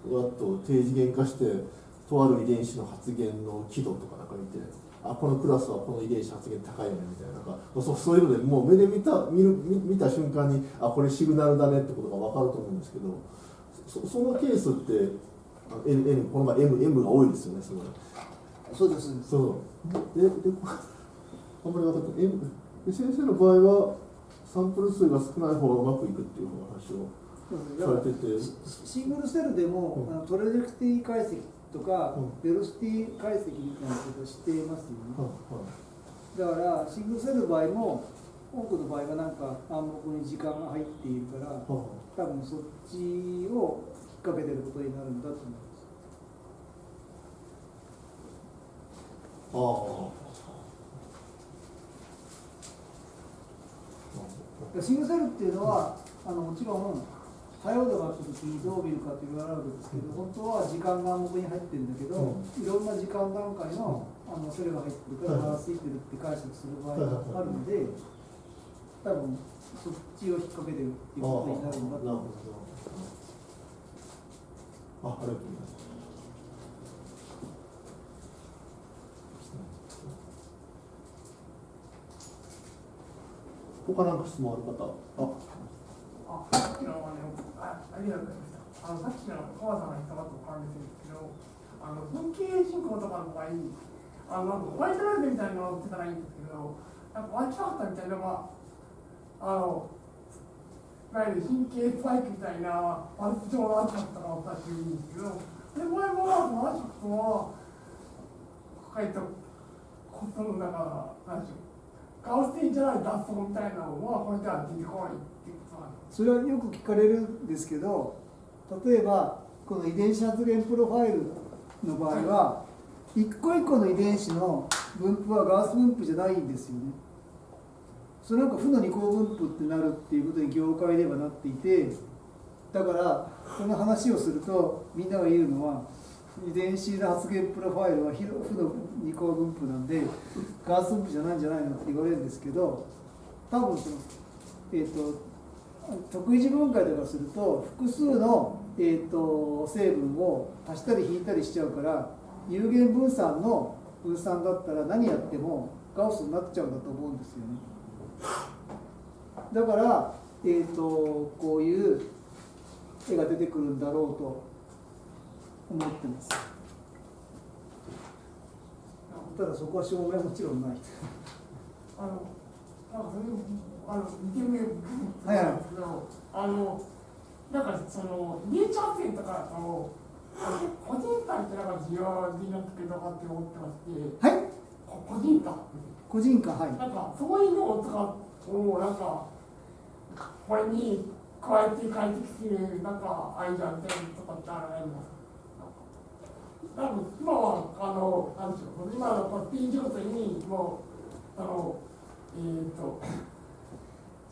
わっと低次元化して、とある遺伝子の発現の輝度とかなんか見て、あこのクラスはこの遺伝子発現高いよねみたいな、なんかそうそういうのでもう目で見た見る見見た瞬間に、あこれシグナルだねってことが分かると思うんですけど、そそのケースって、あ N, N この場合 M, M が多いですよね、すごい。そうです。そう。で、で、あんまり分かって。M で先生の場合は、サンプル数が少ない方がうまくいくっていう話をされてて。シングルセルでも、うんあの trajectory 解析とか、うん velocity 解析みたいなことをしていますよね。はいだから、シングルセルの場合も、多くの場合はなんか暗黙に時間が入っているから、はい多分そっちを引っ掛けてることになるんだと思います。ああ。シングルセルっていうのは、あのもちろん多様度があった時にどう見るかっていうのがあるわけですけど本当は時間が暗黙に入ってるんだけど、いろんな時間段階のあのそれが入ってるからバランスいってるって解釈する場合があるので多分そっちを引っ掛けてるっていうことになるんだと思ほど。あ、ありがとうございます。他なんか質問ある方？あ、あ、さっきのあの、あ、ありがとうございました。あの、さっきの川さんが言ったことと関連するんですけど、あの、文系進行とかの場合、あの、なんかホワイトライトみたいなのを売ってたらいいんですけど、なんか脇ハったみたいなのが、あの、いわゆる神経スパイクみたいなパルス状の圧迫とかを出してるんですけど、で、前もその圧迫とは、抱えたことの中、なんでしょう。ガウステンじゃない脱走みたいなのは、これでは出てこないそれはよく聞かれるんですけど例えばこの遺伝子発現プロファイルの場合は一個一個の遺伝子の分布はガウス分布じゃないんですよね。それなんか負の二項分布ってなるっていうことに業界ではなっていてだからこの話をするとみんなが言うのは遺伝子の発現プロファイルは負の二項分布なんでガウス分布じゃないんじゃないのって言われるんですけど多分そのえっ、と特異次分解とかすると複数の、えー、と成分を足したり引いたりしちゃうから有限分散の分散だったら何やってもガウスになっちゃうんだと思うんですよね。だから、えー、とこういう絵が出てくるんだろうと思ってます。ただそこは証明もちろんない。あの、なんかそれあの、見てみるはいはいあの、なんかその、ネイチャー線とかだの個人差ってなんか重要になってくるのかって思ってまして、はい。こ個人差。個人間はい。なんか、そういうのを使うと、なんか、これに加えて解析する、なんか、アイデアみたいなのとかってあるんですか？多分今は、あの、なんでしょう、今のパッティン状態に、もう、あの、えっ、と、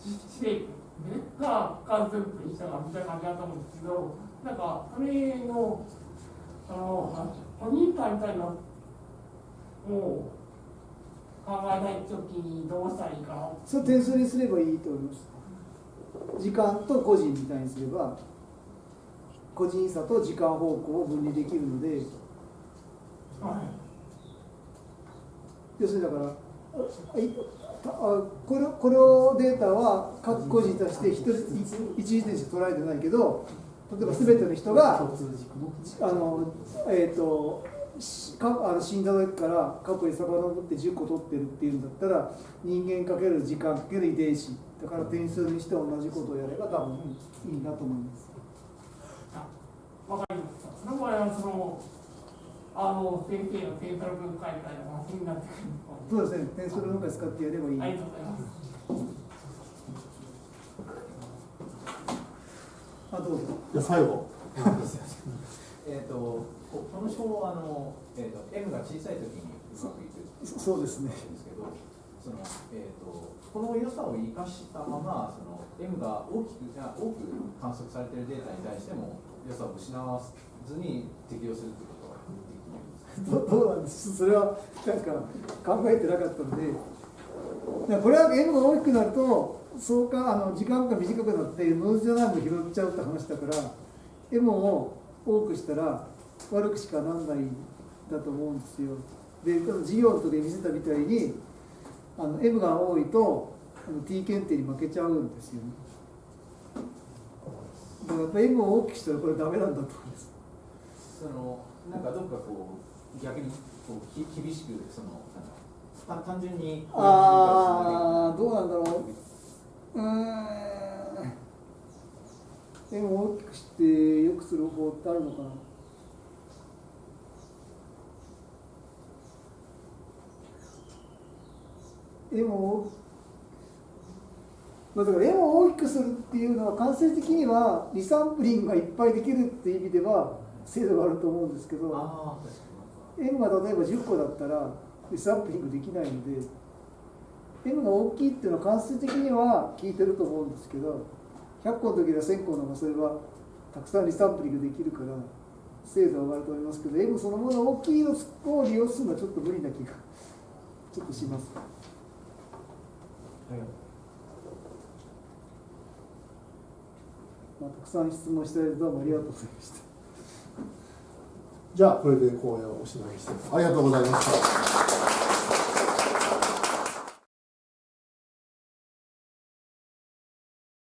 知識が関数分にしたらみたいな感じだと思うんですけど、なんか、それの、あの、ポニーターみたいな、もう、考えないときにどうしたらいいかな。それ点数にすればいいと思います時間と個人みたいにすれば個人差と時間方向を分離できるので。要するにだからこれこのデータは各個人として一人一時点しか捉えてないけど例えば全ての人があのえっ、とかあの死んだ時から過去に遡って10個取ってるっていうんだったら人間かける時間かける遺伝子だから点数にして同じことをやれば多分いいなと思います。わかりました。その場合は、その、あの、先生のセントラル分解みたいな話になってくるそうですね、点数の分解使ってやればいい。ありがとうございます。あどうぞ。じゃあ最後。えっとここの表あの、えー、と M が小さい時にうまくいくそそうですねんですけどその、えー、とこの良さを生かしたままその M が大きくあ多く観測されているデータに対しても良さを失わずに適用するという どどうなんです？それはなんか考えてなかったので、これは M が大きくなると、そうかあの時間が短くなって、ノイズじゃないの拾っちゃうって話だから、M を多くしたら悪くしかなんないんだと思うんですよ。で、授業の時に見せたみたいに、あの M が多いとあの T 検定に負けちゃうんですよね。だからやっぱ M を大きくしたらこれダメなんだと思います。そのなんかどっかこう逆にこうき厳しくそのなんか単単純にああどうなんだろう。うーん。円を大きくして良くする方法ってあるのかな。円をまあ、だから円を大きくするっていうのは間接的にはリサンプリングがいっぱいできるっていう意味では精度があると思うんですけど M が例えば10個だったらリサンプリングできないので M が大きいっていうのは間接的には効いてると思うんですけど100個の時は1000個の方がそれはたくさんリサンプリングできるから精度は上がると思いますけど M そのもの大きいのを利用するのはちょっと無理な気がちょっとします。まあ、たくさん質問していただいてどうもありがとうございました。じゃあこれで講演をおしまいにしてありがとうございました。